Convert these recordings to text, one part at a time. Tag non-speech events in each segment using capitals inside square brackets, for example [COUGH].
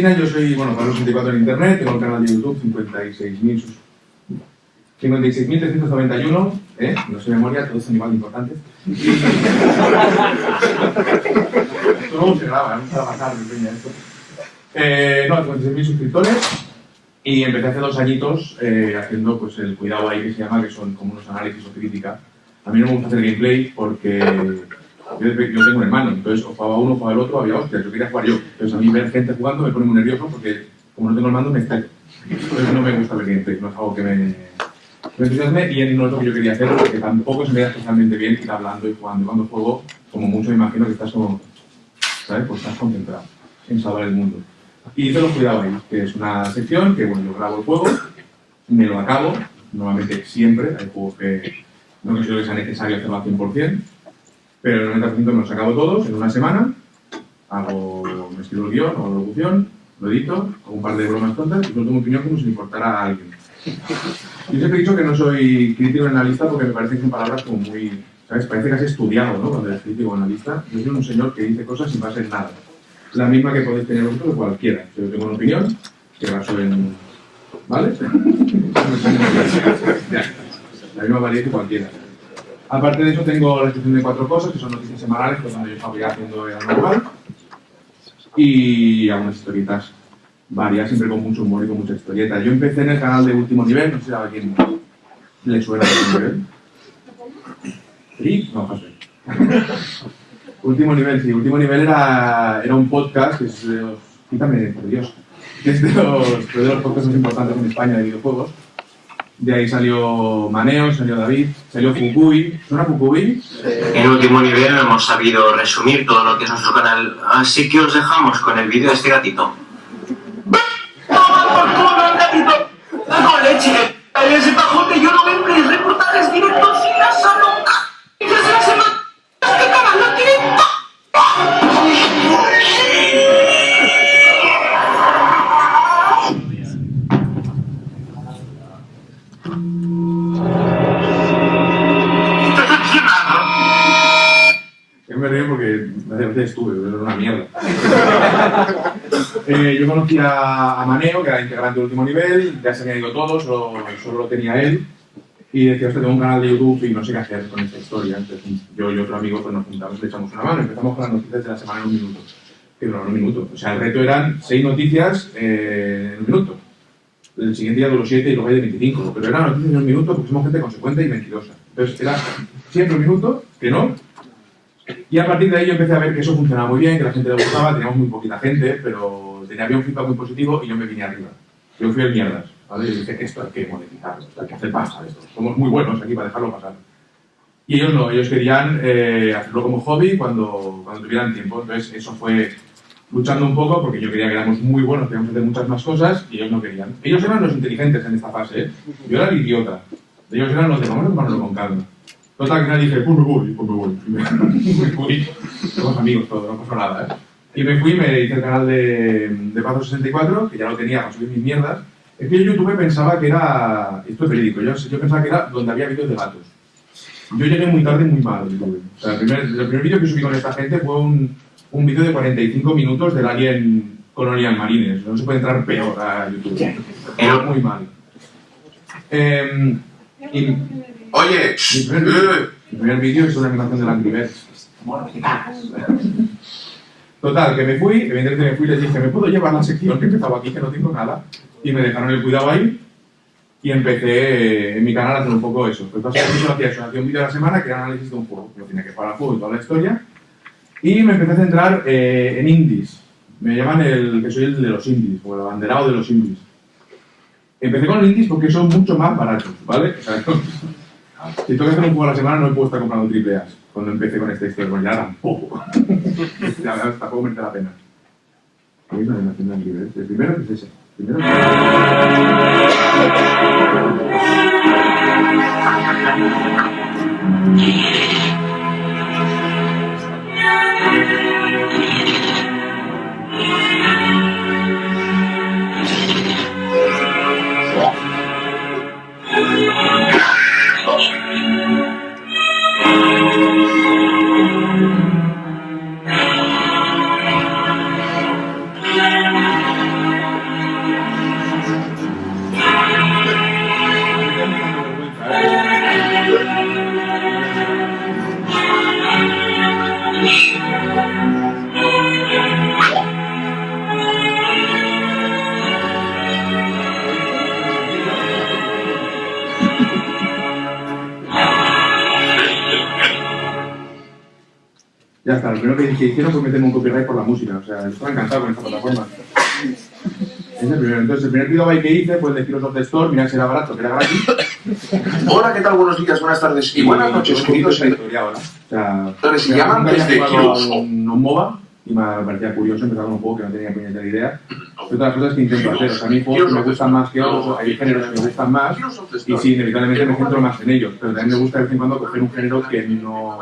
Argentina, yo soy, bueno, Pablo 64 en internet, tengo el canal de YouTube, 56.000 56.391, ¿eh? no sé memoria, todos son igual de importantes. [LAUGHS] Todo se graba, no a pasar, esto. Eh, no, 56.000 suscriptores y empecé hace dos añitos eh, haciendo pues, el cuidado ahí que se llama, que son como unos análisis o crítica. A mí no me gusta hacer gameplay porque yo, tengo un hermano, entonces o jugaba uno jugaba el otro, había hostias, yo quería jugar yo. Entonces a mí ver gente jugando me pone muy nervioso porque como no tengo el mando me estallo. Entonces no me gusta ver gameplay, no es algo que me, me entusiasme y no es lo que yo quería hacer porque tampoco se me da especialmente bien ir hablando y jugando. Cuando juego, como mucho me imagino que estás como, ¿sabes? Pues estás concentrado en salvar el mundo. Y te lo cuidado ahí, que es una sección que, bueno, yo grabo el juego, me lo acabo, normalmente siempre, hay juegos que no considero que sea necesario hacerlo al 100%, pero el 90% me los acabo todos en una semana, hago, me escribo el guion, hago la locución, lo edito, hago un par de bromas tontas y tengo mi opinión como si le importara a alguien. Yo siempre he dicho que no soy crítico analista porque me parece que son palabras como muy, ¿sabes? Parece casi estudiado, ¿no? Cuando eres crítico analista. Yo soy un señor que dice cosas sin base en nada la misma que podéis tener vosotros cualquiera. Yo tengo una opinión que baso en... ¿Vale? [LAUGHS] la misma valía que cualquiera. Aparte de eso tengo la sección de cuatro cosas, que son noticias semanales, que es donde yo estaba haciendo el normal. Y algunas historietas varias, siempre con mucho humor y con mucha historieta. Yo empecé en el canal de Último Nivel, no sé a quién le suena Último Nivel. ¿Sí? No, José. [LAUGHS] Último nivel, sí. Último nivel era, era un podcast que es de los... Quítame, por Dios. Que es de los, de los podcasts más importantes en España de videojuegos. De ahí salió Maneo, salió David, salió Fukui. ¿Suena Fukui? En último nivel hemos sabido resumir todo lo que es nuestro canal, así que os dejamos con el vídeo de este gatito. ¡Toma por culo el gatito! ¡No leche! ¡Ese pajote yo no veo reportajes directos y la salud! me estuve, pero era una mierda. [LAUGHS] eh, yo conocí a, Maneo, que era integrante del último nivel, ya se había ido todo, solo, solo lo tenía él. Y decía, que tengo un canal de YouTube y no sé qué hacer con esta historia. Entonces, yo y otro amigo pues, nos juntamos le echamos una mano. Empezamos con las noticias de la semana en un minuto. Que duraron un minuto. O sea, el reto eran seis noticias eh, en un minuto. El siguiente día duró siete y luego hay de 25. Pero eran noticias en un minuto porque somos gente consecuente y mentirosa. Entonces, era siempre un minuto, que no. Y a partir de ahí yo empecé a ver que eso funcionaba muy bien, que la gente le gustaba, teníamos muy poquita gente, pero tenía había un feedback muy positivo y yo me vine arriba. Yo fui el mierdas. ¿vale? Dije esto hay que monetizarlo, hay que hacer pasta esto. Somos muy buenos aquí para dejarlo pasar. Y ellos no, ellos querían eh, hacerlo como hobby cuando, cuando tuvieran tiempo. Entonces eso fue luchando un poco porque yo quería que éramos muy buenos, queríamos hacer muchas más cosas y ellos no querían. Ellos eran los inteligentes en esta fase, ¿eh? yo era el idiota. Ellos eran los de vamos a tomarlo con calma. Total, que final dije, pues me voy, pues me voy. Y [LAUGHS] me, me fui. Somos amigos todos, no pasó nada, ¿eh? Y me fui, me hice el canal de, de Pazo 64, que ya lo tenía para subir mis mierdas, es que yo YouTube pensaba que era, esto es verídico, yo, yo pensaba que era donde había vídeos de gatos. Yo llegué muy tarde y muy mal YouTube. O sea, el primer, el primer vídeo que subí con esta gente fue un, un vídeo de 45 minutos del Alien Colonial Marines. No se puede entrar peor a YouTube. Pero muy mal. Eh, y, Oye, mi primer, mi primer vídeo es una animación de Angry Birds. Total, que me fui, evidentemente me fui y les dije, ¿me puedo llevar la sección que empezaba aquí, que no tengo nada? y me dejaron el cuidado ahí y empecé en mi canal a hacer un poco eso. Pues hacía eso, hacía un vídeo a la semana que era análisis de un juego. Yo tenía que jugar al juego y toda la historia. Y me empecé a centrar eh, en indies. Me llaman el que soy el de los indies, o el abanderado de los indies. Empecé con los indies porque son mucho más baratos, ¿vale? O sea, [LAUGHS] Si tengo que hacer un juego a la semana, no he puedo estar comprando triple A cuando empecé con esta historia. Bueno, ya tampoco. la [LAUGHS] verdad, tampoco merece la pena. El primero es ese. El primero es ese. Ya está, lo primero que, hicieron fue meterme un copyright por la música. O sea, estaba encantado con esta plataforma. Es el primero. Entonces, el primer gigabyte que hice fue el de Heroes of the Store, mira si era barato, que era gratis. [LAUGHS] Hola, ¿qué tal? Buenos días, buenas tardes y buenas noches, poquito queridos sea, Entonces, se llaman desde Heroes un, a un MOBA y me parecía curioso empezar con un juego que no tenía puñetera idea. Es otra de las cosas que intento hacer. O sea, a mí juegos que me gustan más que otros, hay géneros que me gustan más y sí, inevitablemente me centro más en ellos. Pero también me gusta de vez en cuando coger un género que no...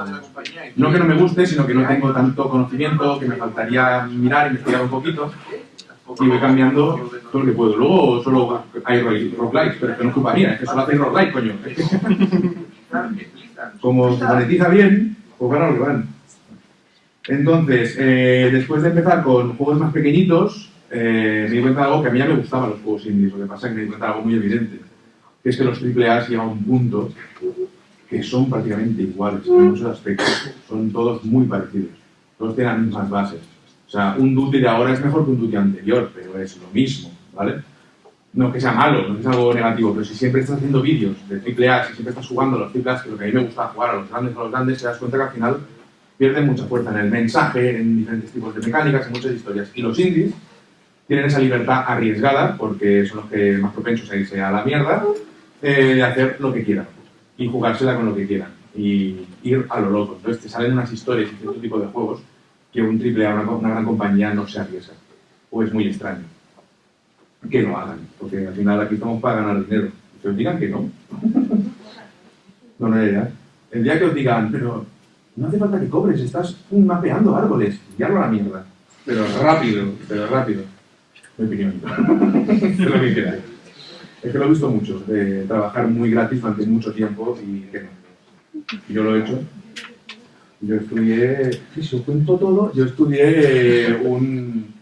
No que no me guste, sino que no tengo tanto conocimiento, que me faltaría mirar, investigar un poquito y voy cambiando todo lo que puedo. Luego solo hay roguelikes, pero es que no es culpa mía, es que solo hacéis roguelike, coño. [LAUGHS] Como se monetiza bien, pues van a lo que van. Entonces, eh, después de empezar con juegos más pequeñitos, eh, me di cuenta de algo que a mí ya me gustaban los juegos indies. Lo que pasa es que me di cuenta de algo muy evidente, que es que los AAA llegan a un punto que son prácticamente iguales en muchos aspectos. Son todos muy parecidos. Todos tienen las mismas bases. O sea, un Duty de ahora es mejor que un Duty anterior, pero es lo mismo, ¿vale? No que sea malo, no es algo negativo, pero si siempre estás haciendo vídeos de AAA, si siempre estás jugando a los AAA, que lo que a mí me gusta jugar a los grandes, a los grandes, te das cuenta que al final pierden mucha fuerza en el mensaje, en diferentes tipos de mecánicas, en muchas historias. Y los indies tienen esa libertad arriesgada, porque son los que más propensos a irse a la mierda, eh, de hacer lo que quieran y jugársela con lo que quieran y ir a lo loco. Entonces te salen unas historias y cierto tipo de juegos que un triple A, una, una gran compañía no se arriesga. O es muy extraño. Que lo hagan, porque al final aquí estamos para ganar dinero. Que os digan que no. [LAUGHS] No, no, ya. El día que os digan, pero no hace falta que cobres, estás mapeando árboles, ya a la mierda. Pero rápido, pero rápido. Mi opinión. [LAUGHS] es lo que queráis. Es que lo he visto mucho, de trabajar muy gratis durante mucho tiempo y que no. Yo lo he hecho. Yo estudié, si os cuento todo, yo estudié un...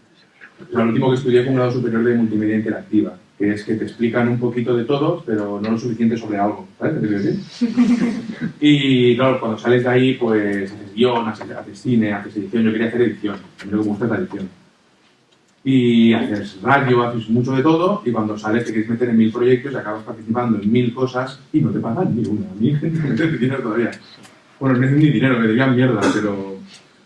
O sea, lo último que estudié fue un grado superior de multimedia interactiva, que es que te explican un poquito de todo, pero no lo suficiente sobre algo, ¿sabes te decir? [LAUGHS] Y claro, cuando sales de ahí, pues haces guion, haces, haces cine, haces edición. Yo quería hacer edición, a mí me gusta la edición y haces radio, haces mucho de todo, y cuando sales te quieres meter en mil proyectos y acabas participando en mil cosas y no te pagan ni una. Mí gente mete dinero todavía. Bueno, me hacen ni dinero, me debían mierda, pero...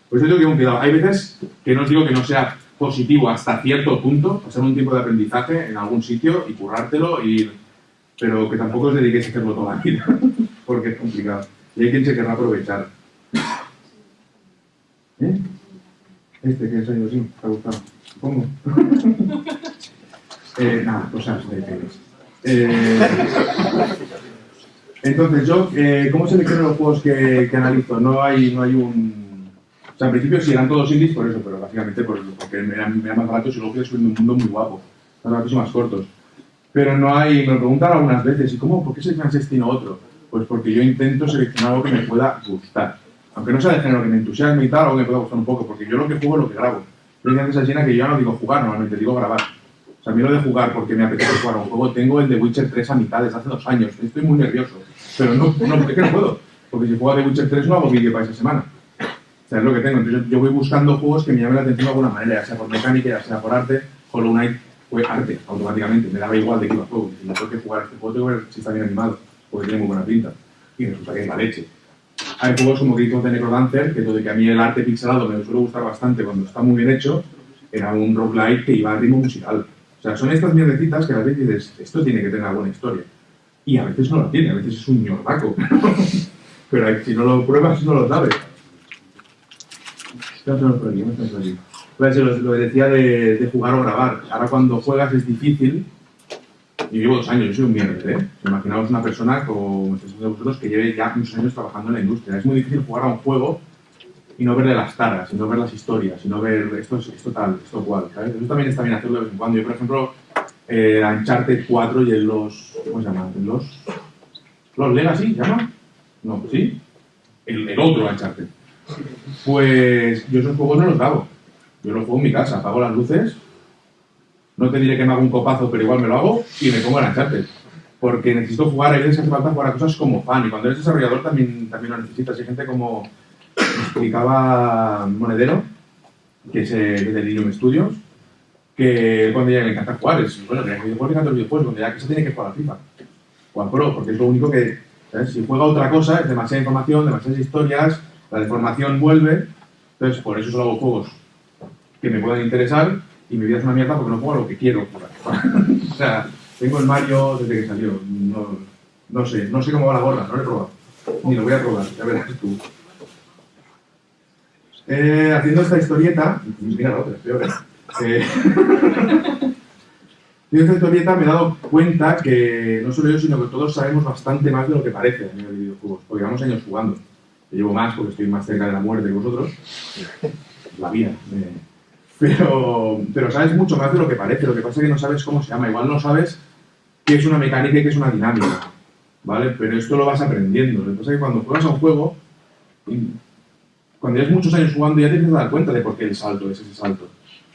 Por eso tengo que un cuidado. Hay veces que no os digo que no sea positivo hasta cierto punto, pasar un tiempo de aprendizaje en algún sitio y currártelo, y... pero que tampoco os dediquéis a hacerlo toda la vida, [LAUGHS] porque es complicado. Y hay quien se querrá aprovechar. ¿Eh? Este que salido así, ¿te ha gustado? Supongo. [LAUGHS] eh, nada, cosas de. Eh, entonces, yo, eh, ¿cómo selecciono los juegos que, que, analizo? No hay, no hay un... O sea, al principio sí eran todos indies por eso, pero básicamente por, porque eran, eran más baratos y luego subiendo un mundo muy guapo. Más baratos y más cortos. Pero no hay... Me lo preguntan algunas veces, ¿y cómo? ¿Por qué seleccionas este y no otro? Pues porque yo intento seleccionar algo que me pueda gustar. Aunque no sea de género que me entusiasme y tal, algo que me pueda gustar un poco, porque yo lo que juego es lo que grabo. Yo antes a Gina que yo no digo jugar normalmente, digo grabar. O sea, a mí lo de jugar porque me apetece jugar a un juego, tengo el de Witcher 3 a mitad desde hace dos años. Estoy muy nervioso. Pero no, no, es que no puedo. Porque si juego a The Witcher 3 no hago vídeo para esa semana. O sea, es lo que tengo. Entonces yo voy buscando juegos que me llamen la atención de alguna manera, ya sea por mecánica, ya sea por arte. Hollow Knight fue arte, automáticamente. Me daba igual de qué iba a juego. Si tengo que jugar este juego, tengo que ver si está bien animado, porque tiene muy buena pinta. Y resulta que es la leche. Hay juegos como of the Necrodancer, que todo de que a mí el arte pixelado me suele gustar bastante cuando está muy bien hecho, era un roguelike que iba a ritmo musical. O sea, son estas mierdecitas que a veces dices, esto tiene que tener alguna historia. Y a veces no lo tiene, a veces es un ñordaco. [LAUGHS] Pero si no lo pruebas, no lo sabes. ¿Qué por aquí? ¿Qué por aquí? Pues lo, lo decía de, de, jugar o grabar. Ahora cuando juegas es difícil. Yo llevo dos años, yo soy un mierda, ¿eh? Imaginaos una persona como de vosotros que lleve ya muchos años trabajando en la industria. Es muy difícil jugar a un juego y no verle las caras, y no ver las historias, y no ver esto, esto tal, esto cual, ¿sabes? Eso también está bien hacerlo de vez en cuando. Yo, por ejemplo, eh, Uncharted 4 y el los... ¿cómo se llama? Los... ¿Los Legacy, llama? No, ¿sí? El, el otro Uncharted. Pues yo esos juegos no los hago. Yo los juego en mi casa, apago las luces, no te diré que me hago un copazo, pero igual me lo hago, y me pongo en Uncharted. Porque necesito jugar, hay veces hace falta jugar a cosas como fan, y cuando eres desarrollador también, también lo necesitas. Hay gente como explicaba Monedero, que es eh, de Lilium Studios, que cuando ya le encanta jugar, es bueno, que el videojuego le encanta los videojuegos, donde ya que se tiene que jugar a FIFA, o a Pro, porque es lo único que, ¿sabes? si juega otra cosa, es demasiada información, demasiadas historias, la deformación vuelve, Entonces, por eso solo hago juegos que me puedan interesar y mi vida es una mierda porque no juego a lo que quiero jugar. [LAUGHS] o sea, tengo el Mario desde que salió. No, no sé, no sé cómo va la gorra, no lo he probado. Ni lo voy a probar, ya verás tú. Eh, haciendo esta historieta, mira la otra, peor. Eh, haciendo esta historieta me he dado cuenta que no solo yo, sino que todos sabemos bastante más de lo que parece a nivel de videojuegos, porque llevamos años jugando. Yo llevo más porque estoy más cerca de la muerte que vosotros. La vida. eh. Pero, pero sabes mucho más de lo que parece. Lo que pasa es que no sabes cómo se llama. Igual no sabes qué es una mecánica y qué es una dinámica. ¿Vale? Pero esto lo vas aprendiendo. Lo que pasa es que cuando juegas a un juego, cuando llevas muchos años jugando ya te empiezas a dar cuenta de por qué el salto es ese salto.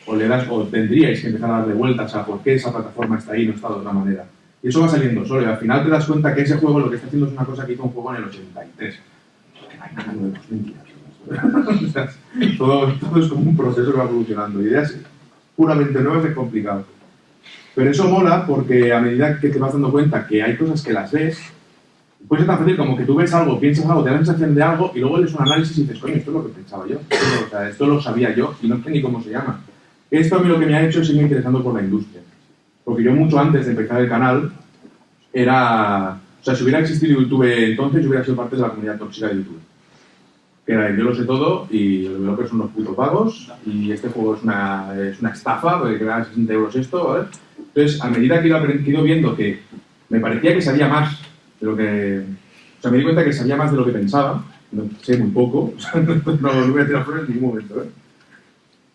O, le das, o tendríais que empezar a darle vueltas a por qué esa plataforma está ahí y no está de otra manera. Y eso va saliendo solo. Y al final te das cuenta que ese juego lo que está haciendo es una cosa que hizo un juego en el 83. Porque no hay nada nuevo, es [LAUGHS] mentira. O sea, todo, todo es como un proceso que va evolucionando. Ideas puramente nuevas es complicado. Pero eso mola porque a medida que te vas dando cuenta que hay cosas que las ves, puede ser tan fácil como que tú ves algo, piensas algo, te da la sensación de algo y luego lees un análisis y dices, coño, esto es lo que pensaba yo. Esto, o sea, esto lo sabía yo y no sé ni cómo se llama. Esto a mí lo que me ha hecho es irme interesando por la industria. Porque yo mucho antes de empezar el canal era... O sea, si hubiera existido YouTube entonces, yo hubiera sido parte de la comunidad tóxica de YouTube. Que era yo lo sé todo y los developers son unos putos vagos y este juego es una, es una estafa porque quedan 60 euros esto, ¿vale? Entonces, a medida que que iba viendo que me parecía que sabía más de lo que... O sea, me di cuenta que sabía más de lo que pensaba, no, sé muy poco, [LAUGHS] no, no voy a fuera en ningún momento, ¿eh?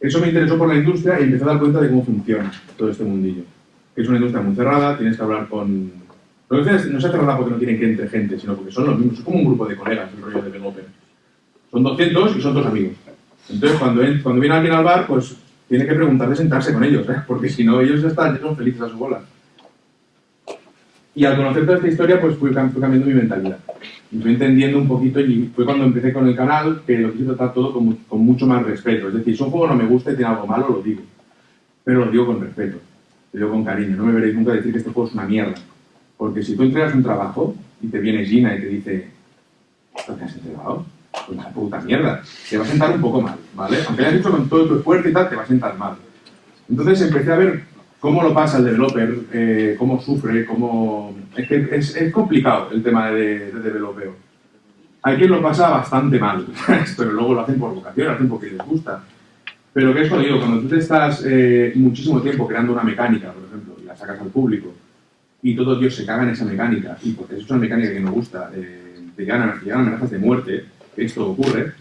Eso me interesó por la industria y empecé a dar cuenta de cómo funciona todo este mundillo. Es una industria muy cerrada, tienes que hablar con... No es, no cerrada porque no quieren que entre gente, sino porque son los mismos, es como un grupo de colegas, el rollo de developer. Son 200 y son dos amigos. Entonces, cuando, cuando viene alguien al bar, pues tiene que preguntarle sentarse con ellos, ¿eh? porque si no, ellos están, son felices a su bola. Y al conocer toda esta historia, pues fui, fui cambiando mi mentalidad. Y fui entendiendo un poquito, y fue cuando empecé con el canal, que lo quise tratar todo con, con mucho más respeto. Es decir, si un juego no me gusta y tiene algo malo, lo digo. Pero lo digo con respeto, lo digo con cariño. No me veréis nunca decir que este juego es una mierda. Porque si tú entregas un trabajo y te viene Gina y te dice, ¿esto que has entregado? Pues una puta mierda. Te va a sentar un poco mal, ¿vale? Aunque hayas hecho con todo tu esfuerzo y tal, te va a sentar mal. Entonces empecé a ver cómo lo pasa el developer, eh, cómo sufre, cómo... Es que es, es complicado el tema de, de developeo. Hay quien lo pasa bastante mal, [LAUGHS] pero luego lo hacen por vocación, lo hacen porque les gusta. Pero que es jodido, cuando tú te estás eh, muchísimo tiempo creando una mecánica, por ejemplo, y la sacas al público, y todo Dios se caga en esa mecánica, y porque es una mecánica que no gusta, eh, te, llegan, te llegan amenazas de muerte, esto ocurre,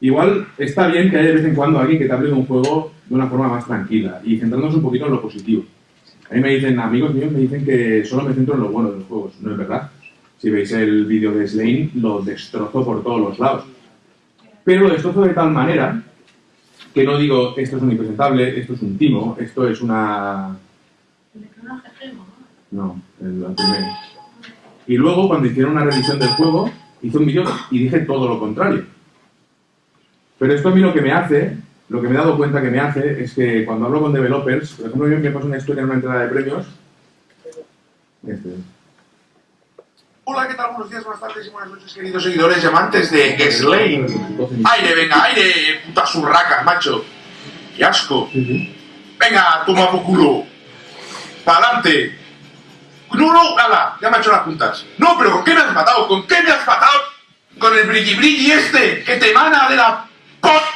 igual está bien que haya de vez en cuando alguien que te hable de un juego de una forma más tranquila y centrándonos un poquito en lo positivo. A mí me dicen, amigos míos me dicen que solo me centro en lo bueno de los juegos, no es verdad. Si veis el vídeo de Slane, lo destrozo por todos los lados. Pero lo destrozo de tal manera que no digo, esto es un impresentable, esto es un timo, esto es una... No, el anterior. Y luego, cuando hicieron una revisión del juego, hice un vídeo y dije todo lo contrario. Pero esto a mí lo que me hace, lo que me he dado cuenta que me hace, es que cuando hablo con developers, por ejemplo, yo me pasó una historia en una entrega de premios. Este, Hola, ¿qué tal? Buenos días, buenas tardes y buenas noches, queridos seguidores y amantes de Slane. 12 minutos. Aire, venga, aire, putas urracas, macho. Qué asco. Venga, toma por culo. Pa'lante. No, no, ala, ya me ha hecho las puntas. No, pero ¿con qué me has matado? ¿Con qué me has matado? Con el brilli brilli este que te emana de la pot.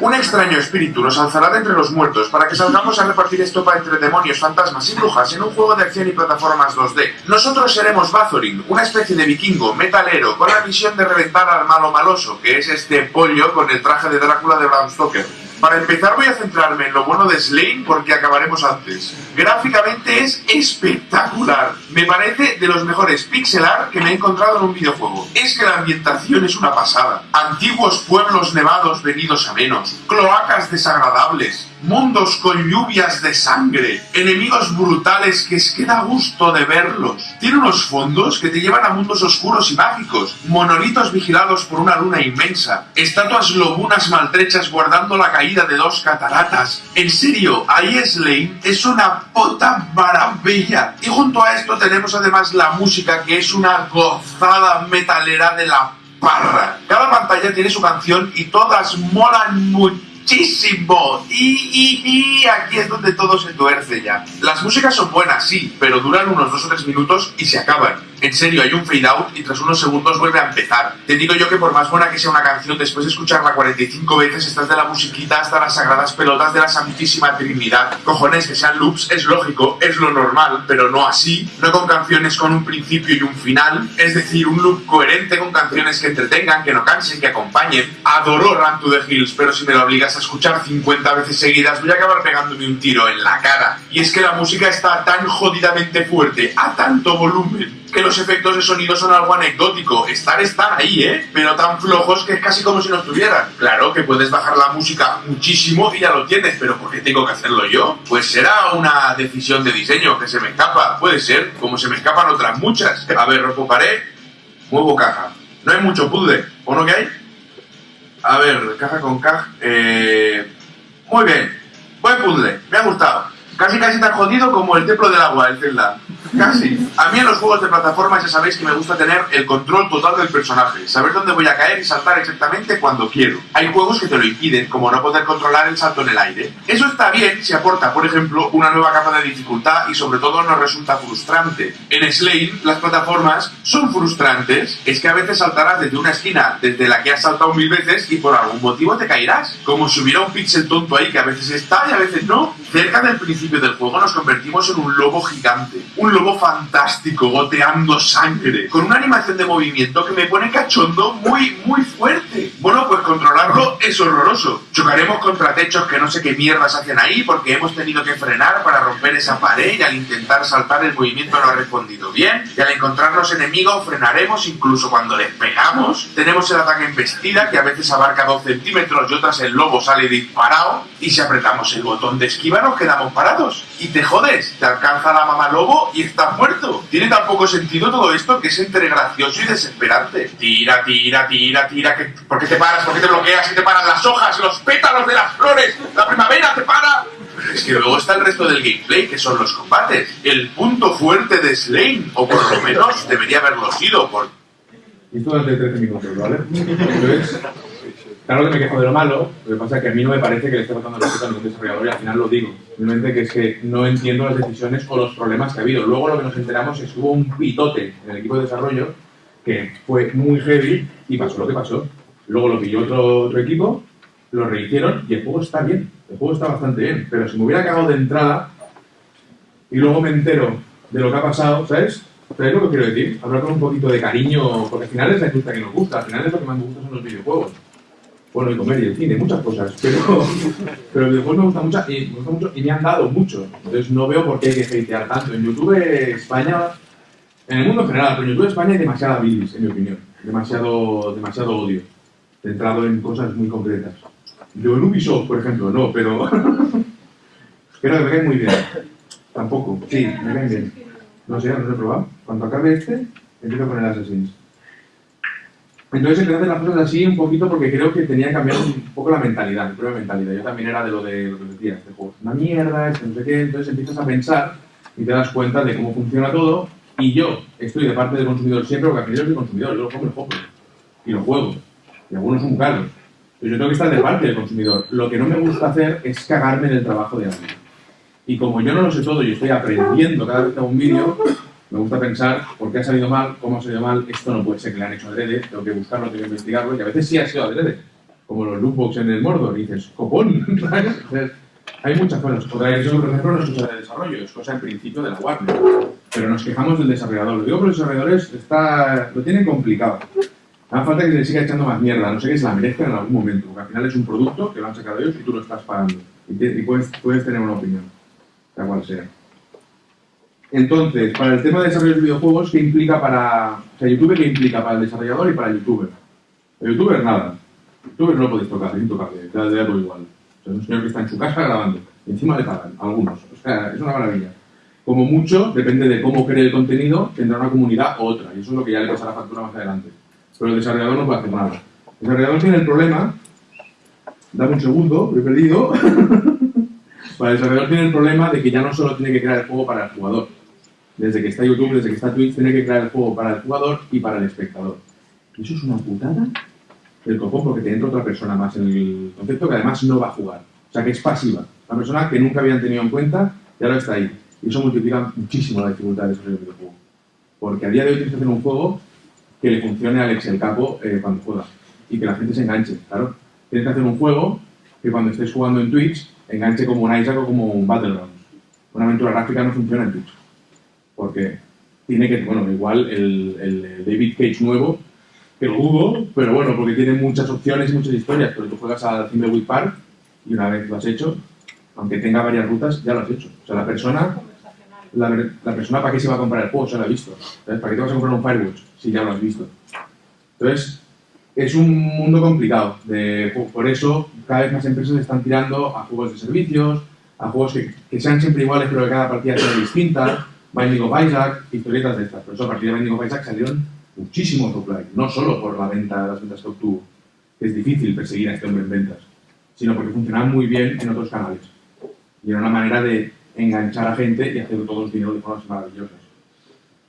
Un extraño espíritu nos alzará de entre los muertos para que salgamos a repartir estopa entre demonios, fantasmas y brujas en un juego de acción y plataformas 2D. Nosotros seremos Bathorin, una especie de vikingo metalero con la misión de reventar al malo maloso, que es este pollo con el traje de Drácula de Bram. Para empezar voy a centrarme en lo bueno de Slane porque acabaremos antes. Gráficamente es espectacular. Me parece de los mejores pixel art que me he encontrado en un videojuego. Es que la ambientación es una pasada. Antiguos pueblos nevados venidos a menos. Cloacas desagradables. Mundos con lluvias de sangre. Enemigos brutales que es que da gusto de verlos. Tiene unos fondos que te llevan a mundos oscuros y mágicos. Monolitos vigilados por una luna inmensa. Estatuas lobunas maltrechas guardando la caída de dos cataratas. En serio, ahí Slane es una puta maravilla. Y junto a esto tenemos además la música que es una gozada metalera de la parra. Cada pantalla tiene su canción y todas molan muchísimo. Y, y, y aquí es donde todo se tuerce ya. Las músicas son buenas, sí, pero duran unos dos o tres minutos y se acaban. En serio, hay un fade out y tras unos segundos vuelve a empezar. Te digo yo que por más buena que sea una canción, después de escucharla 45 veces, estás de la musiquita hasta las sagradas pelotas de la Santísima Trinidad. Cojones, que sean loops es lógico, es lo normal, pero no así. No con canciones con un principio y un final. Es decir, un loop coherente con canciones que entretengan, que no cansen, que acompañen. Adoro Run to the Hills, pero si me lo obligas a escuchar 50 veces seguidas, voy a acabar pegándome un tiro en la cara. Y es que la música está tan jodidamente fuerte, a tanto volumen, que los efectos de sonido son algo anecdótico. Estar, están ahí, ¿eh? Pero tan flojos que es casi como si no estuvieran. Claro que puedes bajar la música muchísimo y ya lo tienes, pero ¿por qué tengo que hacerlo yo? Pues será una decisión de diseño que se me escapa. Puede ser, como se me escapan otras muchas. A ver, pared, muevo caja. No hay mucho puzzle, ¿o no que hay? A ver, caja con caja. Eh... Muy bien, buen puzzle, me ha gustado. Casi casi tan jodido como el templo del agua, el Zelda. Casi. A mí en los juegos de plataformas ya sabéis que me gusta tener el control total del personaje, saber dónde voy a caer y saltar exactamente cuando quiero. Hay juegos que te lo impiden, como no poder controlar el salto en el aire. Eso está bien si aporta, por ejemplo, una nueva capa de dificultad y sobre todo no resulta frustrante. En Slane, las plataformas son frustrantes. Es que a veces saltarás desde una esquina desde la que has saltado mil veces y por algún motivo te caerás. Como si hubiera un pixel tonto ahí que a veces está y a veces no. Cerca del principio del juego nos convertimos en un lobo gigante, un lobo fantástico, goteando sangre, con una animación de movimiento que me pone cachondo muy, muy fuerte. Bueno, pues controlarlo es horroroso. Chocaremos contra techos que no sé qué mierdas hacen ahí porque hemos tenido que frenar para romper esa pared y al intentar saltar el movimiento no ha respondido bien. Y al encontrar los enemigos frenaremos incluso cuando les pegamos. Tenemos el ataque embestida que a veces abarca 2 centímetros y otras el lobo sale disparado. Y si apretamos el botón de esquiva nos quedamos parados y te jodes, te alcanza la mamá lobo y estás muerto. Tiene tan poco sentido todo esto que es entre gracioso y desesperante. Tira, tira, tira, tira, que, ¿por qué te paras? ¿Por qué te bloqueas? Y te paran las hojas, los pétalos de las flores, la primavera te para. Es que luego está el resto del gameplay, que son los combates. El punto fuerte de Slane, o por lo menos debería haberlo sido, por... Esto durante 13 minutos, ¿vale? Claro que me quejo de lo malo, lo que pasa es que a mí no me parece que le esté faltando respeto a ningún desarrollador y al final lo digo. Simplemente que es que no entiendo las decisiones o los problemas que ha habido. Luego lo que nos enteramos es que hubo un pitote en el equipo de desarrollo que fue muy heavy y pasó lo que pasó. Luego lo pilló otro, otro equipo, lo rehicieron y el juego está bien. El juego está bastante bien. Pero si me hubiera cagado de entrada y luego me entero de lo que ha pasado, ¿sabes? ¿Sabes lo que quiero decir? Hablar con un poquito de cariño, porque al final es la industria que nos gusta, al final es lo que más me gusta son los videojuegos bueno, y comer y el cine, muchas cosas, [LAUGHS] pero, pero el videojuego me gusta mucho y me gusta mucho y me han dado mucho. Entonces no veo por qué hay que hatear tanto. En YouTube España, en el mundo en general, pero en YouTube España hay demasiada bilis, en mi opinión. Demasiado, demasiado odio, centrado en cosas muy concretas. Yo en Ubisoft, por ejemplo, no, pero... [LAUGHS] pero me cae muy bien. Tampoco, sí, me caen bien. No sé, no lo he probado. Cuando acabe este, empiezo con el Assassin's. Entonces empecé a hacer las cosas así un poquito porque creo que tenía que cambiar un poco la mentalidad, mi propia mentalidad. Yo también era de lo de lo que decía, este juego es una mierda, este no sé qué. Entonces empiezas a pensar y te das cuenta de cómo funciona todo. Y yo estoy de parte del consumidor siempre, porque al final soy consumidor, yo lo compro, lo compro. Y lo juego. Y algunos son caros. Pero yo tengo que estar de parte del consumidor. Lo que no me gusta hacer es cagarme en el trabajo de alguien. Y como yo no lo sé todo y estoy aprendiendo cada vez que hago un vídeo, me gusta pensar por qué ha salido mal, cómo ha salido mal, esto no puede ser que le han hecho adrede, tengo que buscarlo, tengo que investigarlo, y a veces sí ha sido adrede, como los lootbox en el Mordor, y dices, copón, [LAUGHS] hay muchas cosas. Otra decisión, por ejemplo, no es cosa de desarrollo, es cosa en principio de la Warner. Pero nos quejamos del desarrollador. Lo digo porque los desarrolladores está, lo tienen complicado. Hace falta que se siga echando más mierda, no sé que se la merezca en algún momento, porque al final es un producto que lo han sacado ellos y tú lo estás pagando. Y, y puedes, puedes tener una opinión, sea cual sea. Entonces, para el tema de desarrollo de videojuegos, ¿qué implica para... O sea, YouTube, ¿qué implica para el desarrollador y para el youtuber? El youtuber, nada. El youtuber no lo podéis tocar, es intocable, da, da todo igual. O sea, es un señor que está en su casa grabando. Y encima le pagan, algunos. O sea, es una maravilla. Como mucho, depende de cómo cree el contenido, tendrá una comunidad u otra. Y eso es lo que ya le pasa a la factura más adelante. Pero el desarrollador no puede hacer nada. El desarrollador tiene el problema... Dame un segundo, lo he perdido. [LAUGHS] para el desarrollador tiene el problema de que ya no solo tiene que crear el juego para el jugador, desde que está YouTube, desde que está Twitch, tiene que crear el juego para el jugador y para el espectador. Y eso es una putada del copón porque te entra otra persona más en el concepto que además no va a jugar. O sea, que es pasiva. Una persona que nunca habían tenido en cuenta y ahora está ahí. Y eso multiplica muchísimo la dificultad de desarrollo del videojuego. Porque a día de hoy tienes que hacer un juego que le funcione a Alex el capo eh, cuando juega. Y que la gente se enganche, claro. Tienes que hacer un juego que cuando estés jugando en Twitch enganche como un Isaac o como un Battlegrounds. Una aventura gráfica no funciona en Twitch. Porque tiene que, bueno, igual el, el David Cage nuevo, que lo hubo, pero bueno, porque tiene muchas opciones y muchas historias. Pero tú juegas al Thimbleweed Park y una vez lo has hecho, aunque tenga varias rutas, ya lo has hecho. O sea, la persona, la, la persona para qué se va a comprar el juego, se lo ha visto. ¿Sabes? ¿Para qué te vas a comprar un Firewatch si ya lo has visto? Entonces, es un mundo complicado. De, por eso, cada vez más empresas están tirando a juegos de servicios, a juegos que, que sean siempre iguales, pero que cada partida sea distinta. Binding of Isaac, historietas de estas. Por eso, a partir de Binding of Isaac salieron muchísimos roguelike. No solo por la venta, las ventas que obtuvo, que es difícil perseguir a este hombre en ventas, sino porque funcionaban muy bien en otros canales. Y era una manera de enganchar a gente y hacer todos dinero de formas maravillosas.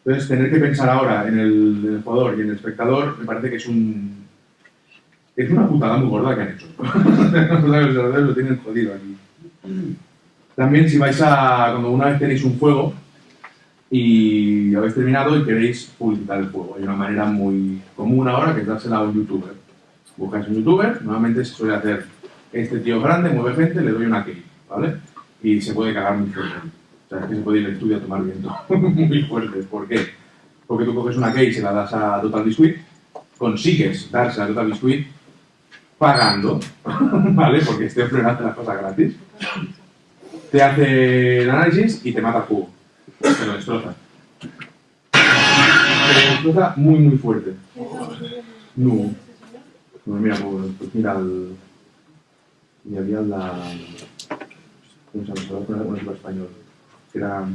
Entonces, tener que pensar ahora en el, en el jugador y en el espectador me parece que es un es una putada muy gorda que han hecho. [LAUGHS] lo tienen jodido aquí. También si vais a, cuando una vez tenéis un juego y habéis terminado y queréis publicitar el juego, hay una manera muy común ahora que es dársela a un youtuber. Buscáis un youtuber, normalmente se suele hacer este tío grande, mueve gente, le doy una key, ¿vale? Y se puede cagar muy fuerte. O sea, es que se puede ir al estudio a tomar viento [LAUGHS] muy fuerte. ¿Por qué? Porque tú coges una key y se la das a Total Biscuit, consigues darse a Total Biscuit pagando, [LAUGHS] ¿vale? Porque este hombre no hace las cosas gratis. Te hace el análisis y te mata el juego. Te lo destroza. Te lo destroza muy, muy fuerte. No. No, mira, pues, pues mira el... Y había la... ¿Cómo se llama? Se a poner español. Que era...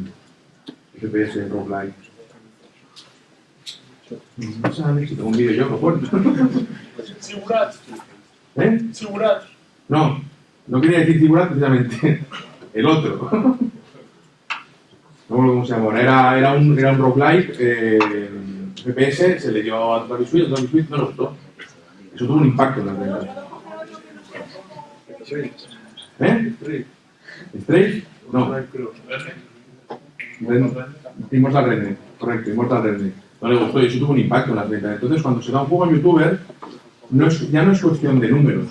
FPS, roguelike. No sé si tengo un vídeo yo, puedo. Sigurat. ¿Eh? Sigurat. No, no quería decir figurar precisamente. El otro. Cómo se llama. Era, era un, era un roguelike. Eh, FPS se le dio a Total Biscuit, a Total Biscuit no le gustó. Eso tuvo un impacto en las ventas. ¿Eh? ¿Strafe? No. Immortal Redneck, correcto, Immortal Redneck. No le gustó y eso tuvo un impacto en las ventas. Entonces, cuando se da un juego en youtuber, no es, ya no es cuestión de números.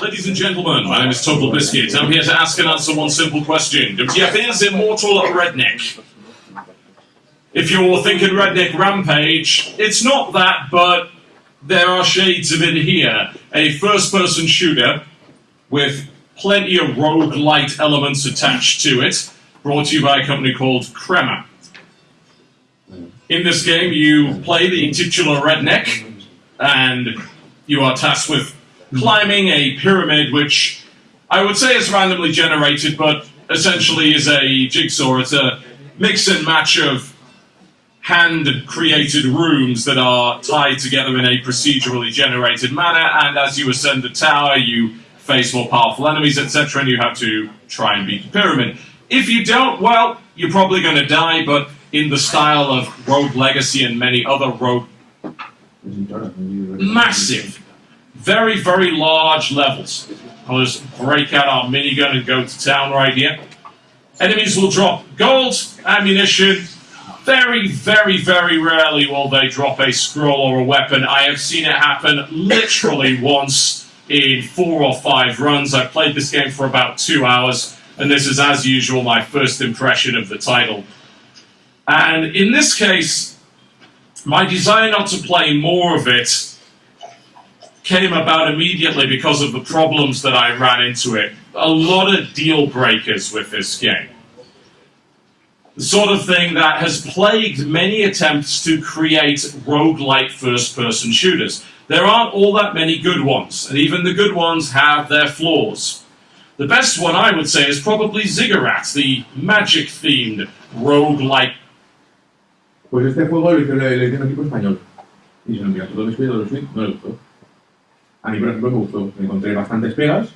Ladies and gentlemen, my name is Total Biscuit. I'm here to ask and answer one simple question. WTF is Immortal Redneck? If you're thinking Redneck Rampage, it's not that, but there are shades of it here. A first person shooter with plenty of rogue-light elements attached to it, brought to you by a company called Crema. In this game, you play the titular redneck, and you are tasked with climbing a pyramid, which I would say is randomly generated, but essentially is a jigsaw. It's a mix and match of hand created rooms that are tied together in a procedurally generated manner, and as you ascend the tower, you face more powerful enemies, etc., and you have to try and beat the pyramid. If you don't, well, you're probably going to die, but in the style of Rogue Legacy and many other Rogue massive, very, very large levels. I'll just break out our minigun and go to town right here. Enemies will drop gold, ammunition. Very, very, very rarely will they drop a scroll or a weapon. I have seen it happen literally once in four or five runs. I played this game for about two hours, and this is, as usual, my first impression of the title. And in this case, my desire not to play more of it came about immediately because of the problems that I ran into it. A lot of deal breakers with this game. The sort of thing that has plagued many attempts to create roguelike first person shooters. There aren't all that many good ones, and even the good ones have their flaws. The best one I would say is probably Ziggurat, the magic themed roguelike Pues este juego hizo, lo hizo equipo español. Y se lo envió a todo el Switch, todo el Switch, no le gustó. A mí, por ejemplo, me gustó. Me encontré bastantes pegas,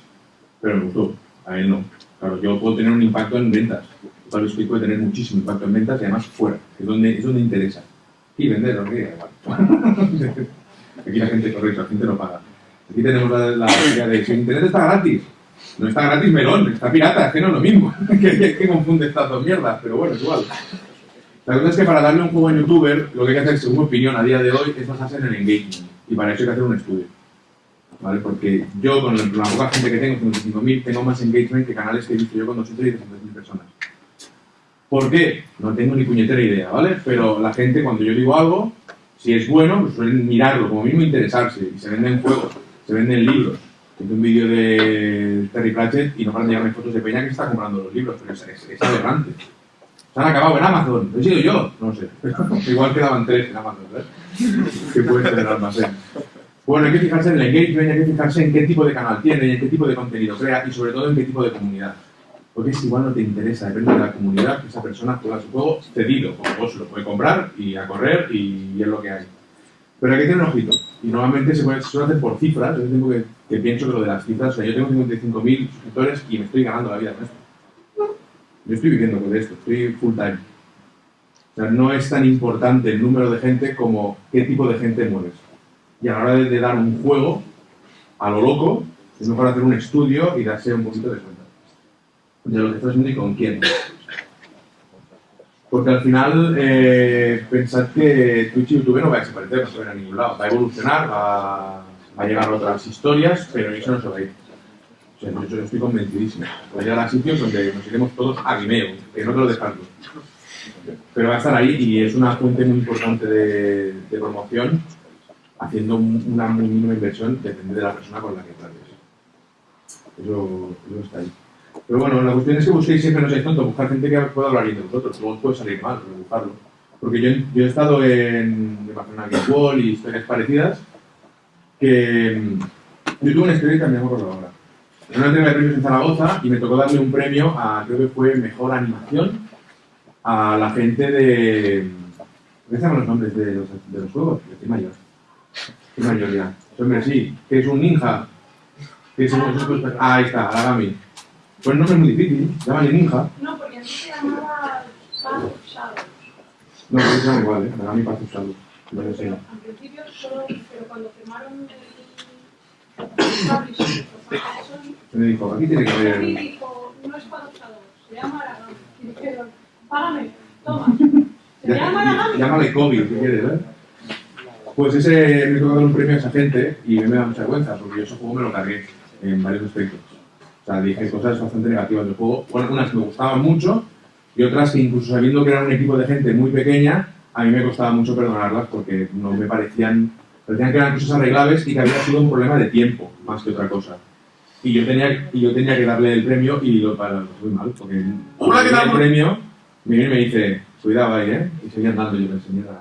pero me gustó. A él no. Claro, yo puedo tener un impacto en ventas. Total Switch puede tener muchísimo impacto en ventas y además fuera, es donde, es donde interesa. Y vender, lo que. [LAUGHS] Aquí la gente, correcto, la gente no paga. Aquí tenemos la, idea de si internet está gratis. No está gratis melón, está pirata, es que no es lo mismo. [LAUGHS] que, confunde estas dos mierdas, pero bueno, es igual. La cosa es que para darle un juego a youtuber, lo que hay que hacer, según mi opinión, a día de hoy, es basarse en el engagement. Y para eso hay que hacer un estudio. ¿Vale? Porque yo, con la poca gente que tengo, 55.000, tengo más engagement que canales que he visto yo con 200 y 300.000 personas. ¿Por qué? No tengo ni puñetera idea, ¿vale? Pero la gente, cuando yo digo algo, si es bueno, pues suelen mirarlo, como mínimo interesarse. Y se venden juegos, se venden libros. Hice un vídeo de Terry Pratchett y no paran de llegarme fotos de Peña que está comprando los libros, pero es, es, es aberrante. Se han acabado en Amazon. ¿He sido yo? No sé. [LAUGHS] Igual quedaban tres en Amazon, ¿verdad? Que puede ser el almacén. Bueno, hay que fijarse en el engagement, hay que fijarse en qué tipo de canal tiene en qué tipo de contenido crea y sobre todo en qué tipo de comunidad. Porque si igual no te interesa, depende de la comunidad que esa persona juega su juego cedido, como vos lo puede comprar y a correr y, es lo que hay. Pero hay que tener un ojito. Y normalmente se puede, suele hacer por cifras. Yo tengo que, que pienso que lo de las cifras, o sea, yo tengo 55.000 suscriptores y me estoy ganando la vida con esto. Yo estoy viviendo con esto, estoy full time. O sea, no es tan importante el número de gente como qué tipo de gente mueves. Y a la hora de, dar un juego a lo loco, es mejor hacer un estudio y darse un poquito de cuenta de lo que estás haciendo y con quién. Porque al final, eh, pensad que Twitch y YouTube no va a desaparecer, no se va a ir a ningún lado. Va a evolucionar, va, va a llegar a otras historias, pero eso no se va a ir. O sea, yo, estoy convencidísimo. Va a llegar a sitios donde nos iremos todos a Vimeo, que no te lo descarto. Pero va a estar ahí y es una fuente muy importante de promoción, haciendo un- una mínima inversión, depende de la persona con la que trates. Eso, eso está ahí. Pero bueno, la cuestión es que busquéis siempre, no seáis tontos, buscar gente que pueda hablar bien de vosotros, luego os puede salir mal, pero buscarlo. Porque yo, yo he estado en, en Barcelona Wall y historias parecidas, que yo tuve una que me acuerdo ahora. En una entrega de premios en Zaragoza y me tocó darle un premio a, creo que fue Mejor Animación, a la gente de... ¿Qué los nombres de los, de los juegos? Yo Estoy mayor. Estoy mayor ya. Hombre, sí, que es un ninja. Que es un, un- ah, ahí está, Aragami. Pues el nombre es muy difícil, llámale ninja. No, porque antes se llamaba Path of Shadows. No, pero se llama igual, ¿eh? Aragami Paz Usado. No lo sé. Pero al principio solo, pero cuando firmaron el publishing, me dijo, aquí tiene que haber... dijo, no es Path of Shadows, se llama Aragami. Y dijeron, págame, toma. [LAUGHS] Se llama Aragami. Llámale COVID, si quieres, ¿eh? Pues ese me tocó dar un premio a esa gente y me da mucha vergüenza, porque yo ese juego me lo cargué en varios aspectos. O sea, dije cosas bastante negativas del juego. Bueno, unas que me gustaban mucho y otras que incluso sabiendo que era un equipo de gente muy pequeña, a mí me costaba mucho perdonarlas porque no me parecían, parecían que eran cosas arreglables y que había sido un problema de tiempo más que otra cosa. Y yo tenía, y yo tenía que darle el premio y lo para muy mal, porque Hola, ¿qué tal? el premio me viene y me dice, cuidado ahí, ¿eh? Y seguía andando yo, señora.